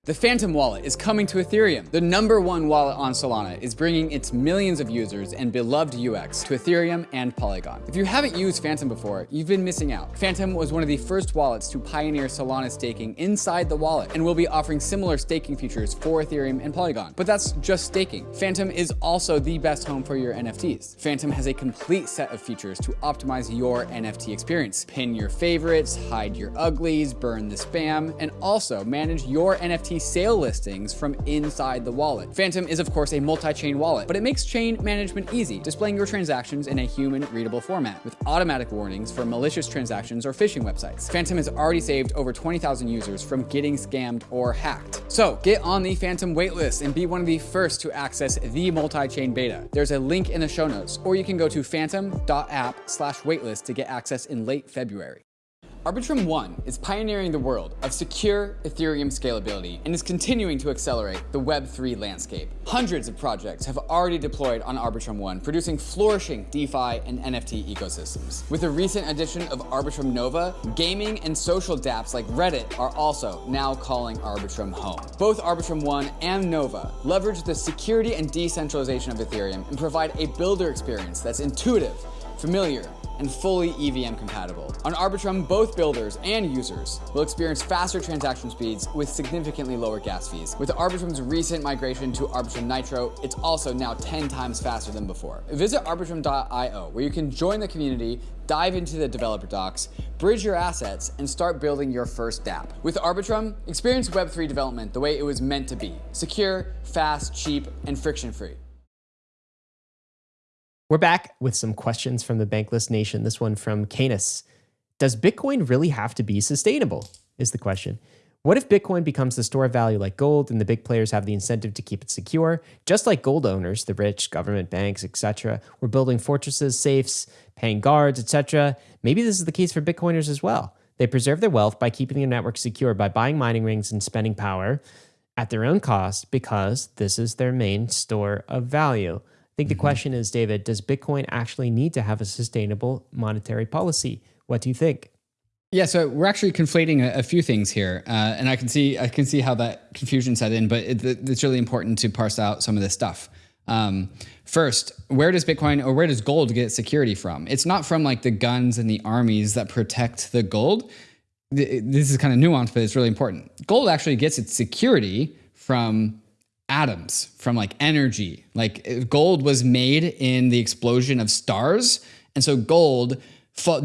The Phantom wallet is coming to Ethereum. The number one wallet on Solana is bringing its millions of users and beloved UX to Ethereum and Polygon. If you haven't used Phantom before, you've been missing out. Phantom was one of the first wallets to pioneer Solana staking inside the wallet and will be offering similar staking features for Ethereum and Polygon. But that's just staking. Phantom is also the best home for your NFTs. Phantom has a complete set of features to optimize your NFT experience. Pin your favorites, hide your uglies, burn the spam, and also manage your NFT sale listings from inside the wallet. Phantom is of course a multi-chain wallet, but it makes chain management easy, displaying your transactions in a human readable format with automatic warnings for malicious transactions or phishing websites. Phantom has already saved over 20,000 users from getting scammed or hacked. So get on the Phantom waitlist and be one of the first to access the multi-chain beta. There's a link in the show notes, or you can go to phantom.app slash waitlist to get access in late February. Arbitrum One is pioneering the world of secure Ethereum scalability and is continuing to accelerate the Web3 landscape. Hundreds of projects have already deployed on Arbitrum One, producing flourishing DeFi and NFT ecosystems. With the recent addition of Arbitrum Nova, gaming and social dApps like Reddit are also now calling Arbitrum home. Both Arbitrum One and Nova leverage the security and decentralization of Ethereum and provide a builder experience that's intuitive, familiar, and fully EVM compatible. On Arbitrum, both builders and users will experience faster transaction speeds with significantly lower gas fees. With Arbitrum's recent migration to Arbitrum Nitro, it's also now 10 times faster than before. Visit arbitrum.io where you can join the community, dive into the developer docs, bridge your assets, and start building your first dApp. With Arbitrum, experience Web3 development the way it was meant to be. Secure, fast, cheap, and friction-free. We're back with some questions from the Bankless Nation. This one from Canis. Does Bitcoin really have to be sustainable? Is the question. What if Bitcoin becomes the store of value like gold and the big players have the incentive to keep it secure? Just like gold owners, the rich, government, banks, etc., were building fortresses, safes, paying guards, etc. Maybe this is the case for Bitcoiners as well. They preserve their wealth by keeping their network secure by buying mining rings and spending power at their own cost because this is their main store of value think the mm-hmm. question is, David, does Bitcoin actually need to have a sustainable monetary policy? What do you think? Yeah, so we're actually conflating a, a few things here, uh, and I can see I can see how that confusion set in, but it, it's really important to parse out some of this stuff. Um, first, where does Bitcoin or where does gold get security from? It's not from like the guns and the armies that protect the gold. This is kind of nuanced, but it's really important. Gold actually gets its security from atoms from like energy. Like uh, gold was made in the explosion of stars. And so gold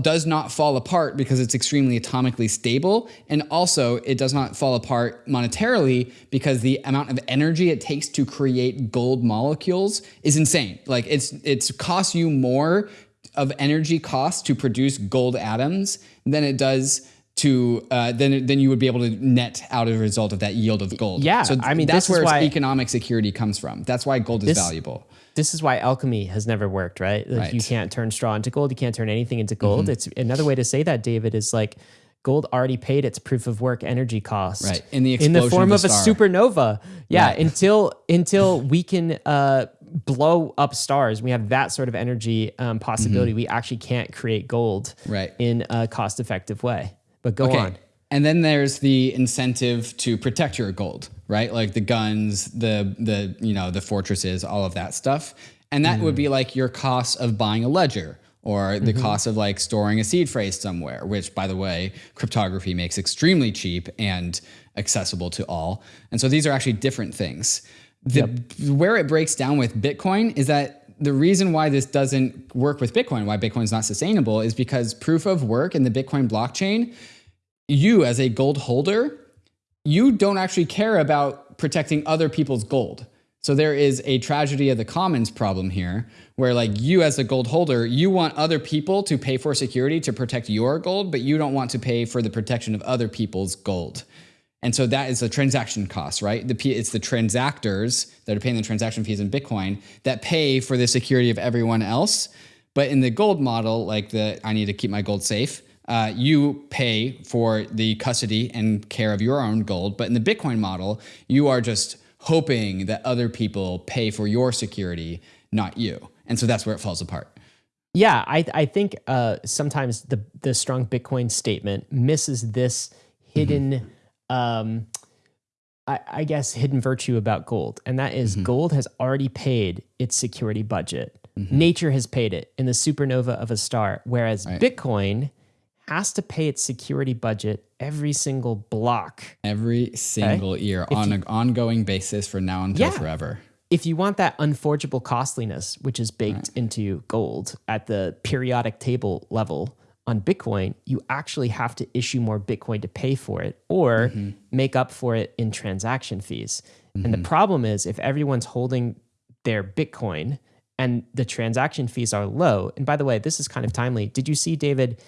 does not fall apart because it's extremely atomically stable. And also, it does not fall apart monetarily because the amount of energy it takes to create gold molecules is insane. Like it's it's costs you more of energy costs to produce gold atoms than it does to uh, then then you would be able to net out as a result of that yield of gold. Yeah, so I mean, that's where why- economic security comes from. That's why gold is This- valuable. This is why alchemy has never worked, right? Like you can't turn straw into gold. You can't turn anything into gold. Mhm. It's another way to say that, David, is like gold already paid its proof of work energy cost. Right. In the in the form of of, a supernova. Yeah. Right. Until until we can uh, blow up stars, we have that sort of energy um, possibility. We actually can't create gold Mm-hmm. Right. in a cost effective way. But go on. And then there's the incentive to protect your gold, right? Like the guns, the the you know the fortresses, all of that stuff. And that would be like your cost of buying a ledger or the Mhm. cost of like storing a seed phrase somewhere, which by the way, cryptography makes extremely cheap and accessible to all. And so these are actually different things. The, Where it breaks down with Bitcoin is that the reason why this doesn't work with Bitcoin, why Bitcoin is not sustainable, is because proof of work in the Bitcoin blockchain, you as a gold holder, you don't actually care about protecting other people's gold. So there is a tragedy of the commons problem here, where like you as a gold holder, you want other people to pay for security to protect your gold, but you don't want to pay for the protection of other people's gold. And so that is the transaction cost, right? The it's the transactors that are paying the transaction fees in Bitcoin that pay for the security of everyone else. But in the gold model, like the I need to keep my gold safe, uh, you pay for the custody and care of your own gold. But in the Bitcoin model, you are just hoping that other people pay for your security, not you. And so that's where it falls apart. Yeah, I I think uh, sometimes the the strong Bitcoin statement misses this hidden, um, I, I guess, hidden virtue about gold, and that is gold has already paid its security budget. Nature has paid it in the supernova of a star, whereas Bitcoin has to pay its security budget every single block. Every single year If on you- an ongoing basis for now until Yeah. forever. if you want that unforgeable costliness, which is baked into gold at the periodic table level on Bitcoin, you actually have to issue more Bitcoin to pay for it or mm-hmm. make up for it in transaction fees. And the mm-hmm. problem is if everyone's holding their Bitcoin and the transaction fees are low, and by the way, this is kind of timely. Did you see, David,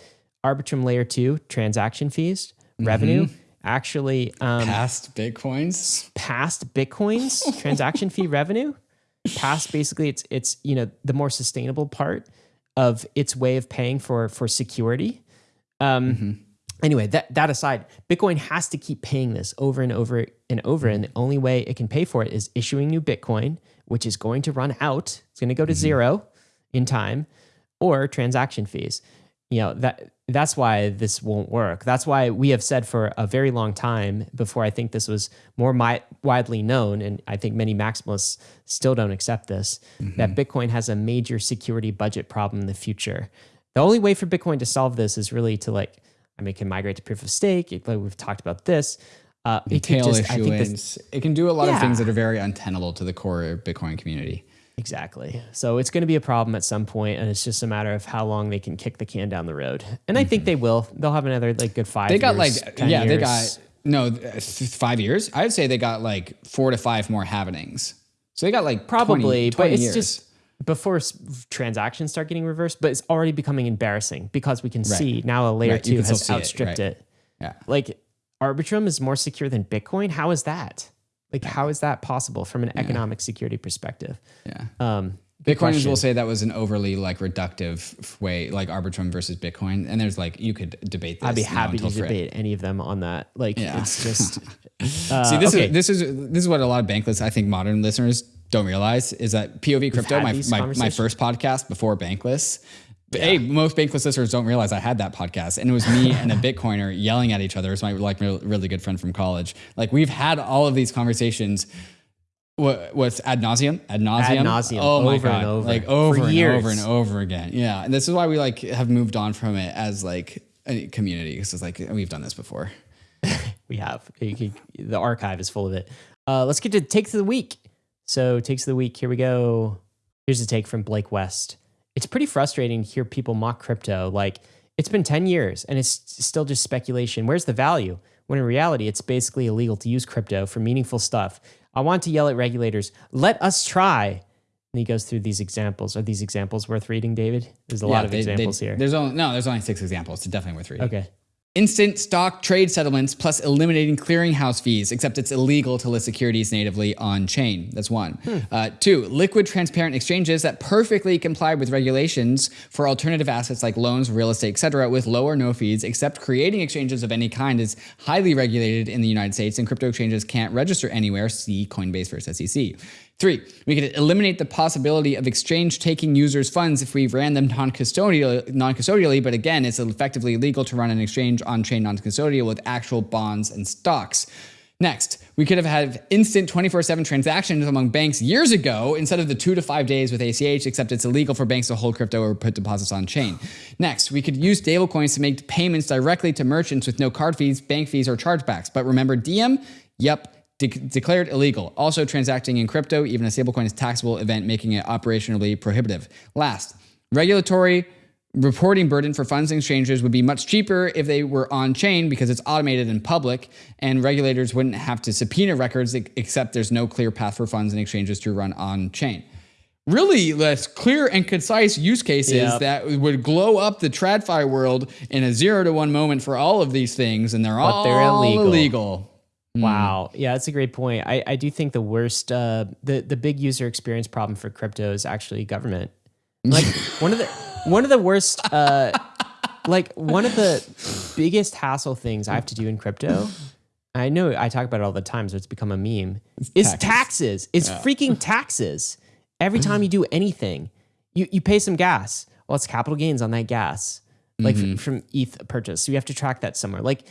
Arbitrum Layer 2 transaction fees, revenue? Actually, um, Past Bitcoins? past Bitcoin's transaction fee revenue, past basically it's it's you know the more sustainable part of its way of paying for for security. Um, Anyway, that that aside, Bitcoin has to keep paying this over and over and over, and the only way it can pay for it is issuing new Bitcoin, which is going to run out. It's going to go to zero in time, or transaction fees. You know that that's why this won't work. That's why we have said for a very long time before I think this was more widely known, and I think many maximalists still don't accept this, that Bitcoin has a major security budget problem in the future. The only way for Bitcoin to solve this is really to like, I mean, it can migrate to proof of stake. It- like we've talked about this. Uh, it could Tail just, this- It can do a lot of things that are very untenable to the core Bitcoin community. Exactly. So it's going to be a problem at some point, and it's just a matter of how long they can kick the can down the road. And I think they will. They'll have another like good five. Mm-hmm. They got years, like 10 yeah, they got no th- five years. I'd say they got like four to five more happenings. So they got like probably, 20 but it's years. just before s- transactions start getting reversed. But it's already becoming embarrassing because we can Right. see now a layer Right, two has see it, outstripped right. it. Yeah. Like Arbitrum is more secure than Bitcoin. How is that? Like, how is that possible from an economic security perspective? Yeah. Um, Bitcoiners question. will say that was an overly like reductive way, like Arbitrum versus Bitcoin. And there's like you could debate this. I'd be happy to debate any of them on that. Like, Yeah. it's just. uh, See, this okay. is this is this is what a lot of bankless, I think, modern listeners don't realize is that POV crypto, my my, my first podcast before bankless. Hey, most bankless listeners don't realize I had that podcast, and it was me and a Bitcoiner yelling at each other. It's my like real- really good friend from college. Like we've had all of these conversations. What what's ad nauseum? Ad nauseum. Ad nauseum, Oh my over and god! over. Like over For and years. over and over again. Yeah, and this is why we like have moved on from it as like a community because it's like we've done this before. we have. Can- the archive is full of it. Uh, let's get to takes of the week. So takes of the week. Here we go. Here's a take from Blake West. It's pretty frustrating to hear people mock crypto. Like it's been 10 years and it's still just speculation. Where's the value? When in reality, it's basically illegal to use crypto for meaningful stuff. I want to yell at regulators, let us try. And he goes through these examples. Are these examples worth reading, David? There's a lot of they- they- examples here. There's only no, there's only six examples. It's definitely worth reading. Okay. Instant stock trade settlements plus eliminating clearinghouse fees, except it's illegal to list securities natively on chain. That's one. Uh, two, liquid transparent exchanges that perfectly comply with regulations for alternative assets like loans, real estate, etc., with low or no fees, except creating exchanges of any kind is highly regulated in the United States and crypto exchanges can't register anywhere. See Coinbase versus SEC. Three, we could eliminate the possibility of exchange taking users' funds if we ran them non-custodial, non-custodially, but again, it's effectively illegal to run an exchange on-chain non-custodial with actual bonds and stocks. Next, we could have had instant 24-7 transactions among banks years ago instead of the two to five days with ACH, except it's illegal for banks to hold crypto or put deposits on chain. Next, we could use stablecoins to make payments directly to merchants with no card fees, bank fees, or chargebacks. But remember Diem? Yep, de- declared illegal. Also, transacting in crypto, even a stablecoin, is a taxable event, making it operationally prohibitive. Last, regulatory reporting burden for funds and exchanges would be much cheaper if they were on chain because it's automated and public, and regulators wouldn't have to subpoena records except there's no clear path for funds and exchanges to run on chain. Really, less clear and concise use cases Yep. that would glow up the TradFi world in a zero to one moment for all of these things, and they're But all they're illegal. illegal. Wow. Yeah, that's a great point. I, I do think the worst, uh, the, the big user experience problem for crypto is actually government. Like one of the one of the worst, uh, like one of the biggest hassle things I have to do in crypto. I know I talk about it all the time, so it's become a meme. Is taxes. taxes. It's freaking taxes. Every time you do anything, you you pay some gas. Well, it's capital gains on that gas, like Mm-hmm. f- from ETH purchase. So you have to track that somewhere. Like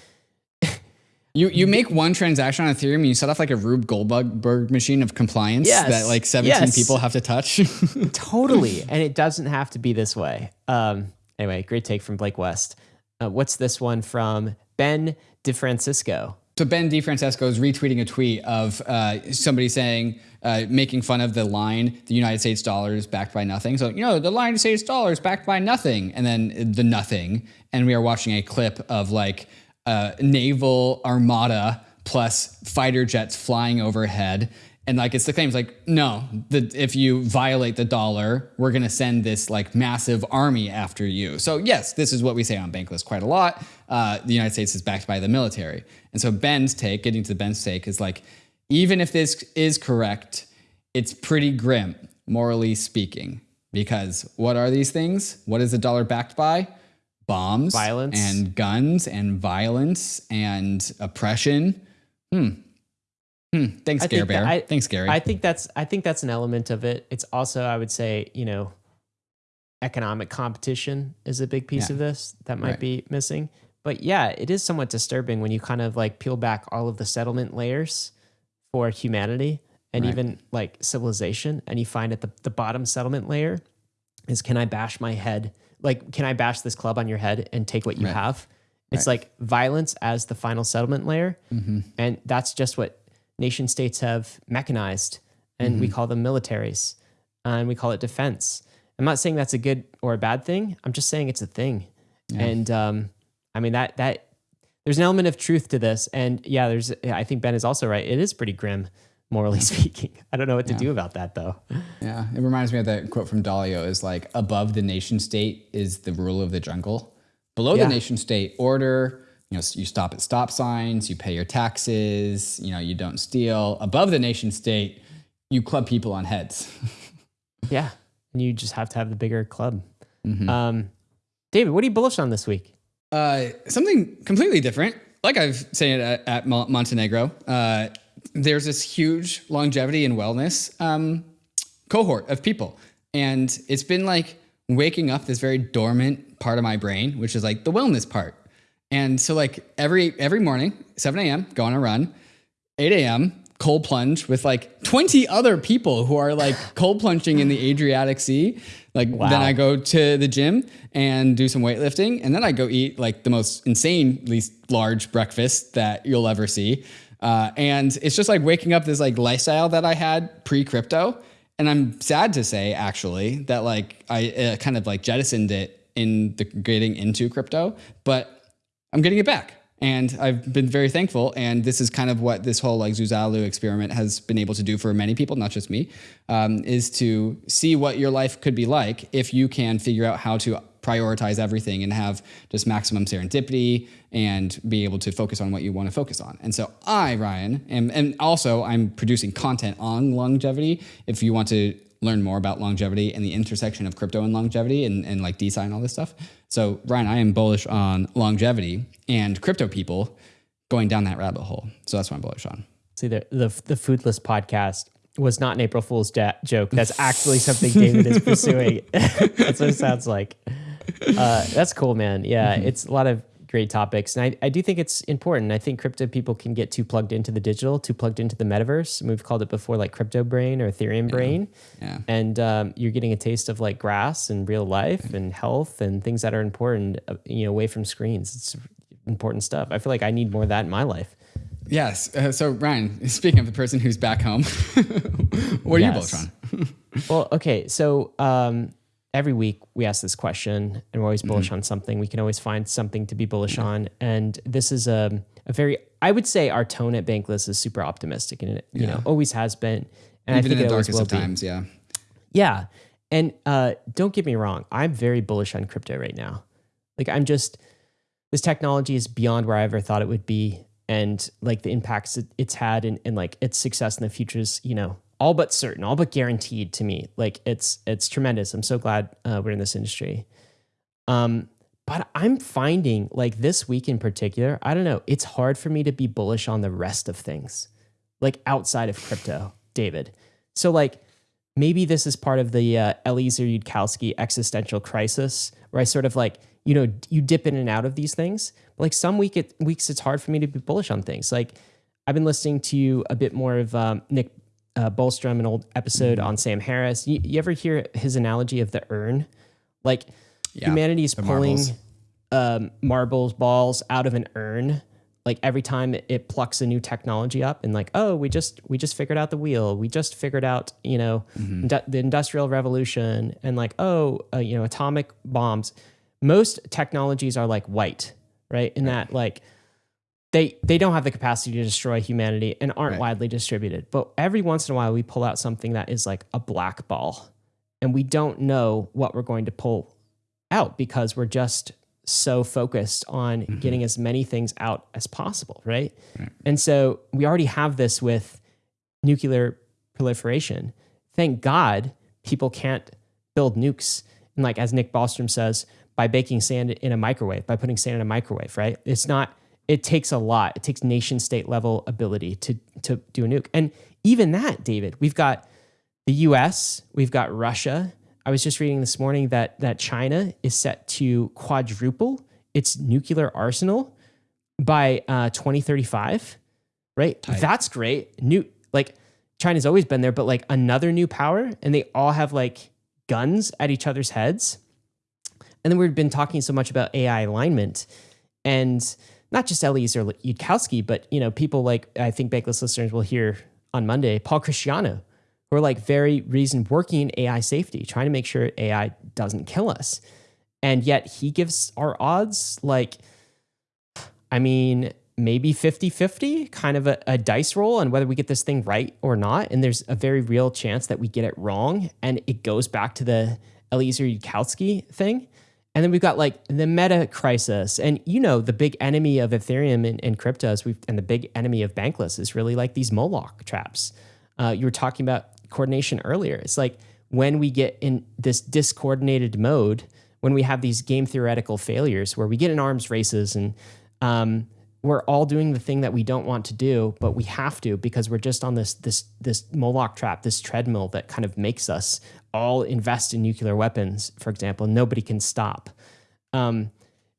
You you make one transaction on Ethereum and you set off like a Rube Goldberg machine of compliance Yes. that like 17 Yes. people have to touch. totally and it doesn't have to be this way um anyway great take from blake west uh, what's this one from ben DeFrancesco so Ben DeFrancesco is retweeting a tweet of uh, somebody saying, uh, making fun of the line, the United States dollar is backed by nothing. So, you know, the United States dollar is backed by nothing. And then the nothing. And we are watching a clip of like a naval armada plus fighter jets flying overhead. And like it's the claims like no, the, if you violate the dollar, we're gonna send this like massive army after you. So yes, this is what we say on Bankless quite a lot. Uh, the United States is backed by the military, and so Ben's take, getting to Ben's take, is like even if this is correct, it's pretty grim, morally speaking, because what are these things? What is the dollar backed by? Bombs, Violence. and guns, and violence and oppression. Hmm. Hmm. Thanks, I Scare think that- Bear. I- Thanks, Gary. i think that's i think that's an element of it it's also i would say you know economic competition is a big piece Yeah. of this that might Right. be missing but yeah it is somewhat disturbing when you kind of like peel back all of the settlement layers for humanity and Right. even like civilization and you find at the, the bottom settlement layer is can i bash my head like can i bash this club on your head and take what you Right. have? It's like violence as the final settlement layer. Mm-hmm. and that's just what nation states have mechanized and Mm-hmm. we call them militaries and we call it defense. I'm not saying that's a good or a bad thing. I'm just saying it's a thing. And um, i mean that that there's an element of truth to this. And yeah there's i think ben is also right. It is pretty grim morally speaking i don't know what to do about that though Yeah, it reminds me of that quote from Dalio is like above the nation state is the rule of the jungle. Below Yeah. the nation state order, you know, you stop at stop signs, you pay your taxes, you know, you don't steal. Above the nation state, you club people on heads. yeah and you just have to have the bigger club Mm-hmm. um, david what are you bullish on this week Uh, something completely different. Like I've said at, at Montenegro, uh, there's this huge longevity and wellness um, cohort of people, and it's been like waking up this very dormant part of my brain, which is like the wellness part. And so, like every every morning, 7 a.m., go on a run. 8 a.m. cold plunge with like 20 other people who are like cold plunging in the Adriatic Sea. Like then I go to the gym and do some weightlifting, and then I go eat like the most insanely large breakfast that you'll ever see. Uh, and it's just like waking up this like lifestyle that I had pre crypto. and I'm sad to say actually that like I uh, kind of like jettisoned it in the getting into crypto, but I'm getting it back. And I've been very thankful. And this is kind of what this whole like Zuzalu experiment has been able to do for many people, not just me, um, is to see what your life could be like if you can figure out how to prioritize everything and have just maximum serendipity and be able to focus on what you want to focus on. And so I, Ryan, am, and also I'm producing content on longevity. If you want to learn more about longevity and the intersection of crypto and longevity and, and like DeSci and all this stuff. So Ryan, I am bullish on longevity and crypto people going down that rabbit hole. So that's what I'm bullish on. See the the, the foodless podcast was not an April Fool's joke. That's actually something David is pursuing. that's what it sounds like. Uh, that's cool, man. Yeah, mm-hmm. it's a lot of great topics. And I, I do think it's important. I think crypto people can get too plugged into the digital, too plugged into the metaverse. we've called it before like crypto brain or Ethereum yeah. brain. Yeah. And um, you're getting a taste of like grass and real life and health and things that are important, uh, you know, away from screens. It's important stuff. I feel like I need more of that in my life. Yes. Uh, so, Ryan, speaking of the person who's back home, what are yes. you bullish on? well, okay. So, um, every week we ask this question and we're always bullish mm-hmm. on something. We can always find something to be bullish on. And this is a, a very, I would say our tone at Bankless is super optimistic and it, you yeah. know, always has been. And Even I think in the darkest of times, yeah. Yeah. And uh, don't get me wrong, I'm very bullish on crypto right now. Like I'm just, this technology is beyond where I ever thought it would be. And like the impacts it's had and, and like its success in the future is, you know, all but certain, all but guaranteed to me. Like it's it's tremendous. I'm so glad uh, we're in this industry. Um, but I'm finding like this week in particular, I don't know, it's hard for me to be bullish on the rest of things, like outside of crypto, David. So like maybe this is part of the uh, Eliezer Yudkowsky existential crisis, where I sort of like you know you dip in and out of these things. But like some week it, weeks, it's hard for me to be bullish on things. Like I've been listening to a bit more of um, Nick uh, Bostrom, an old episode on Sam Harris. You, you, ever hear his analogy of the urn? Like yeah, humanity is pulling marbles. Um, marbles, balls out of an urn. Like every time it, it, plucks a new technology up, and like, oh, we just we just figured out the wheel. We just figured out, you know, mm-hmm. the industrial revolution, and like, oh, uh, you know, atomic bombs. Most technologies are like white, right? In right. that, like they they don't have the capacity to destroy humanity and aren't right. widely distributed. But every once in a while, we pull out something that is like a black ball, and we don't know what we're going to pull out because we're just so focused on mm-hmm. getting as many things out as possible, right? right? And so we already have this with nuclear proliferation. Thank God people can't build nukes. And like as Nick Bostrom says, by baking sand in a microwave, by putting sand in a microwave, right? It's not it takes a lot. It takes nation state level ability to to do a nuke. And even that, David, we've got the US, we've got Russia. I was just reading this morning that that China is set to quadruple its nuclear arsenal by uh, 2035. Right? Tight. That's great. New like China's always been there, but like another new power, and they all have like guns at each other's heads. And then we've been talking so much about AI alignment and not just Eliezer Yudkowsky, but you know, people like I think Bankless listeners will hear on Monday, Paul Christiano, who are like very reason working in AI safety, trying to make sure AI doesn't kill us. And yet he gives our odds like, I mean, maybe 50 50, kind of a, a, dice roll on whether we get this thing right or not. And there's a very real chance that we get it wrong. And it goes back to the Eliezer Yudkowsky thing. And then we've got like the meta crisis. And you know, the big enemy of Ethereum and, and cryptos, we've, and the big enemy of Bankless is really like these Moloch traps. Uh, you were talking about coordination earlier. It's like when we get in this discoordinated mode, when we have these game theoretical failures where we get in arms races and um, we're all doing the thing that we don't want to do, but we have to because we're just on this this this Moloch trap, this treadmill that kind of makes us all invest in nuclear weapons, for example, nobody can stop. Um,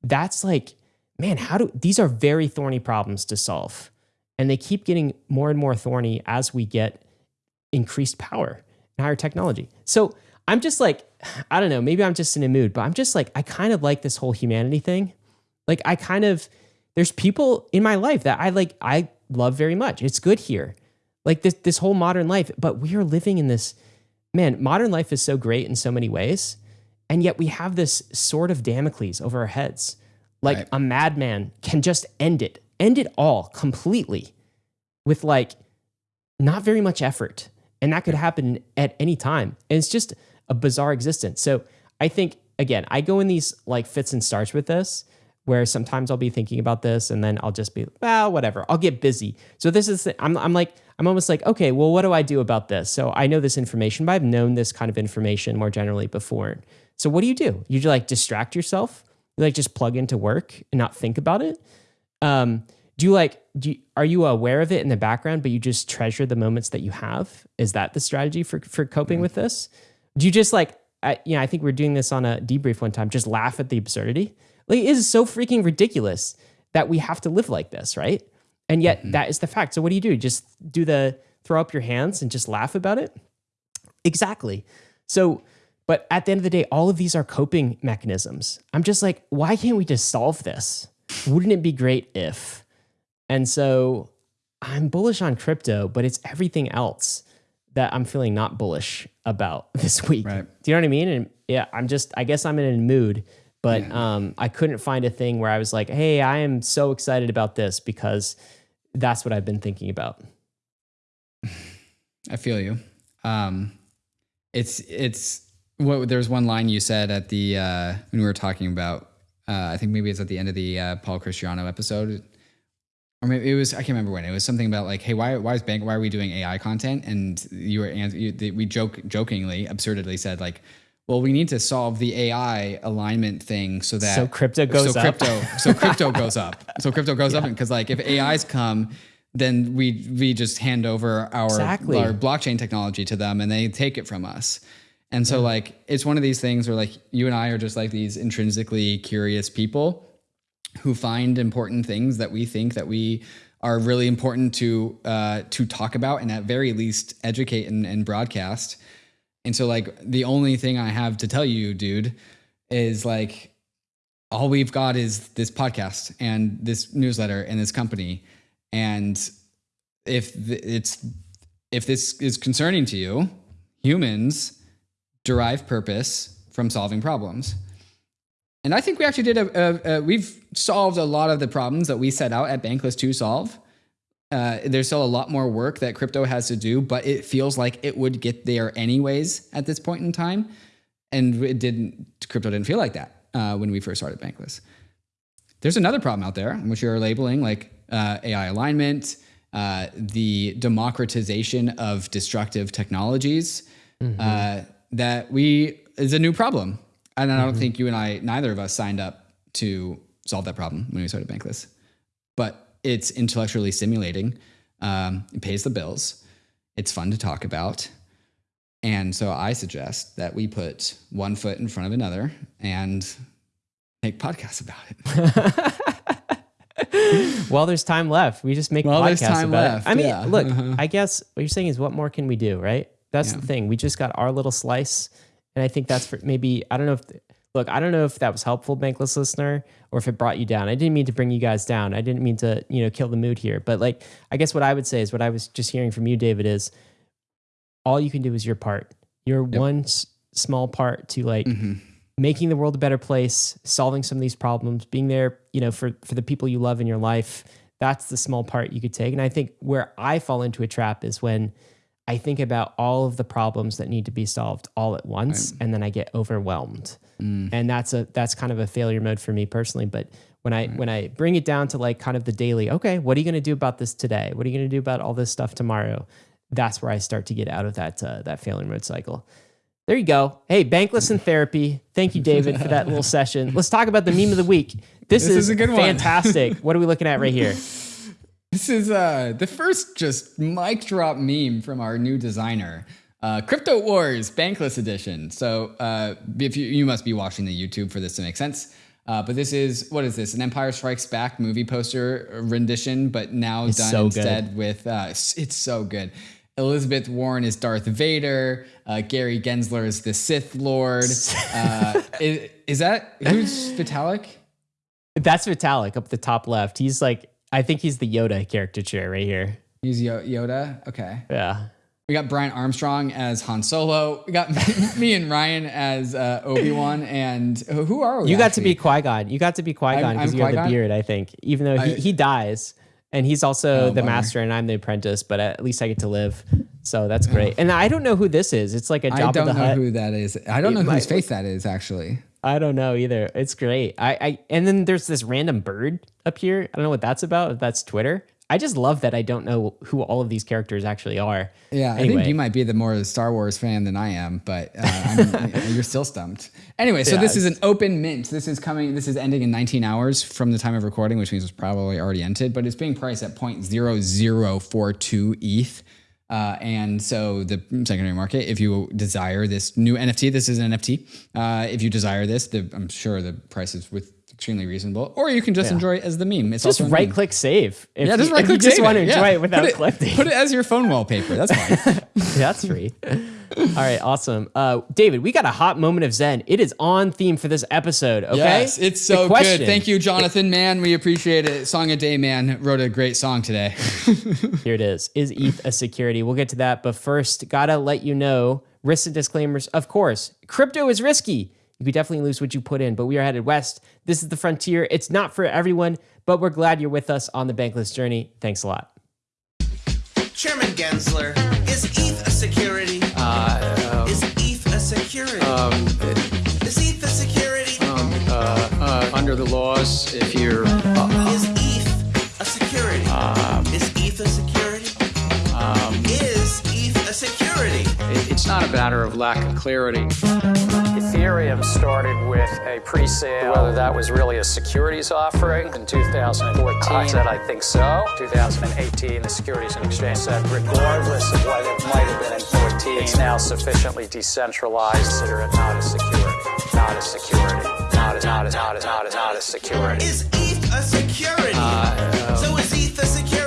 that's like, man, how do these are very thorny problems to solve. And they keep getting more and more thorny as we get increased power and higher technology. So I'm just like, I don't know, maybe I'm just in a mood, but I'm just like, I kind of like this whole humanity thing. Like, I kind of, there's people in my life that I like, I love very much. It's good here. Like this, this whole modern life, but we are living in this man, modern life is so great in so many ways. And yet we have this sword of Damocles over our heads. Like Right. a madman can just end it, end it all completely with like not very much effort. And that could happen at any time. And it's just a bizarre existence. So I think, again, I go in these like fits and starts with this where sometimes I'll be thinking about this and then I'll just be, well, whatever. I'll get busy. So this is, I'm, I'm like, I'm almost like, okay, well, what do I do about this? So I know this information, but I've known this kind of information more generally before. So what do you do? You like distract yourself? You like just plug into work and not think about it? Um, do you like do you, are you aware of it in the background but you just treasure the moments that you have is that the strategy for for coping with this do you just like I, you know i think we are doing this on a debrief one time just laugh at the absurdity like it is so freaking ridiculous that we have to live like this right and yet that is the fact. So what do you do? Just do the throw up your hands and just laugh about it? Exactly. So but at the end of the day all of these are coping mechanisms. I'm just like why can't we just solve this? Wouldn't it be great if? And so I'm bullish on crypto, but it's everything else that I'm feeling not bullish about this week. Right. Do you know what I mean? And yeah, I'm just, I guess I'm in a mood, but um, I couldn't find a thing where I was like, hey, I am so excited about this because that's what I've been thinking about. I feel you. Um, it's it's what there's one line you said at the uh, when we were talking about. Uh, I think maybe it's at the end of the uh, Paul Christiano episode, or maybe it was I can't remember when. It was something about like, hey, why why is bank why are we doing AI content? And you were you, we joke jokingly, absurdly said like. Well, we need to solve the AI alignment thing so that So crypto goes so up. Crypto, so crypto goes up. So crypto goes up because like if AIs come, then we we just hand over our Exactly. our blockchain technology to them and they take it from us. And so like it's one of these things where like you and I are just like these intrinsically curious people who find important things that we think that we are really important to uh, to talk about and at very least educate and, and broadcast. And so like the only thing I have to tell you, dude, is like all we've got is this podcast and this newsletter and this company. And if it's if this is concerning to you, humans derive purpose from solving problems. And I think we actually did a, a, a we've solved a lot of the problems that we set out at Bankless to solve. Uh, there's still a lot more work that crypto has to do, but it feels like it would get there anyways at this point in time. And it didn't. Crypto didn't feel like that uh, when we first started Bankless. There's another problem out there, which you're labeling like uh, AI alignment, uh, the democratization of destructive technologies. Uh, that we is a new problem, and I don't think you and I, neither of us, signed up to solve that problem when we started Bankless. It's intellectually stimulating. Um, it pays the bills. It's fun to talk about. And so I suggest that we put one foot in front of another and make podcasts about it. While there's time left, we just make While podcasts there's time about left, it. I mean, yeah. look, Uh-huh. I guess what you're saying is what more can we do, right? That's Yeah. the thing. We just got our little slice, and I think that's for maybe I don't know if look, I don't know if that was helpful, bankless listener, or if it brought you down. I didn't mean to bring you guys down. I didn't mean to you know kill the mood here, but like I guess what I would say is what I was just hearing from you, David, is all you can do is your part. Your one s- small part to like mm-hmm. making the world a better place, solving some of these problems, being there, you know, for for the people you love in your life. That's the small part you could take. And I think where I fall into a trap is when I think about all of the problems that need to be solved all at once and then I get overwhelmed. And that's a that's kind of a failure mode for me personally, but when I when I bring it down to like kind of the daily, okay, what are you going to do about this today? What are you going to do about all this stuff tomorrow? That's where I start to get out of that uh, that failure mode cycle. There you go. Hey, Bankless in Therapy. Thank you, David, for that little session. Let's talk about the meme of the week. This, This is, is a good one. fantastic. what are we looking at right here? This is uh, the first just mic drop meme from our new designer, uh, Crypto Wars Bankless Edition. So uh, if you you must be watching the YouTube for this to make sense. Uh, but this is what is this? An Empire Strikes Back movie poster rendition, but now It's done so good. instead with uh, it's so good. Elizabeth Warren is Darth Vader. Uh, Gary Gensler is the Sith Lord. Uh, is, is that who's Vitalik? That's Vitalik up the top left. He's like, I think he's the Yoda caricature right here. He's Yo- Yoda. Okay. Yeah. We got Brian Armstrong as Han Solo. We got me and Ryan as uh, Obi Wan. And who are we? You got actually? to be Qui Gon. You got to be Qui Gon because you have the beard. I think, even though he, I, he dies, and he's also oh, the bummer. master, and I'm the apprentice. But at least I get to live, so that's great. Oh. And I don't know who this is. It's like a Jabba I don't know Hutt. who that is. I don't know whose face that is actually. I don't know either. It's great. I, I and then there's this random bird up here. I don't know what that's about. If that's Twitter. I just love that I don't know who all of these characters actually are. Yeah, anyway. I think you might be the more Star Wars fan than I am, but uh, you're still stumped. Anyway, so yeah, this is an open mint. This is coming. This is ending in 19 hours from the time of recording, which means it's probably already ended. But it's being priced at 0.0042 ETH. Uh, and so the secondary market, if you desire this new NFT, this is an NFT. Uh, if you desire this, the, I'm sure the price is with extremely reasonable. Or you can just yeah. enjoy it as the meme. It's just right click save. If yeah, just right click. You just want to enjoy yeah. it without put it, collecting. Put it as your phone wallpaper. That's fine. That's free. All right, awesome. Uh, David, we got a hot moment of Zen. It is on theme for this episode. Okay, yes, it's so good. Thank you, Jonathan. Man, we appreciate it. Song a day, man, wrote a great song today. Here it is. Is ETH a security? We'll get to that, but first, gotta let you know risks and disclaimers. Of course, crypto is risky. You could definitely lose what you put in, but we are headed west. This is the frontier. It's not for everyone, but we're glad you're with us on the bankless journey. Thanks a lot. Chairman Gensler, is ETH a security? Security? Um, is ETH a security? Um, uh, uh, under the laws, if you're. Uh, is ETH a security? Security? It's not a matter of lack of clarity. Ethereum started with a pre-sale. Whether that was really a securities offering in 2014. I said, I think so. 2018, the Securities and Exchange said, regardless of what it might have been in 14, it's now sufficiently decentralized. Consider it not a security. Not a security. Not a, not a, not a, not a, not a security. Is ETH a security? Uh, um, so is ETH a security?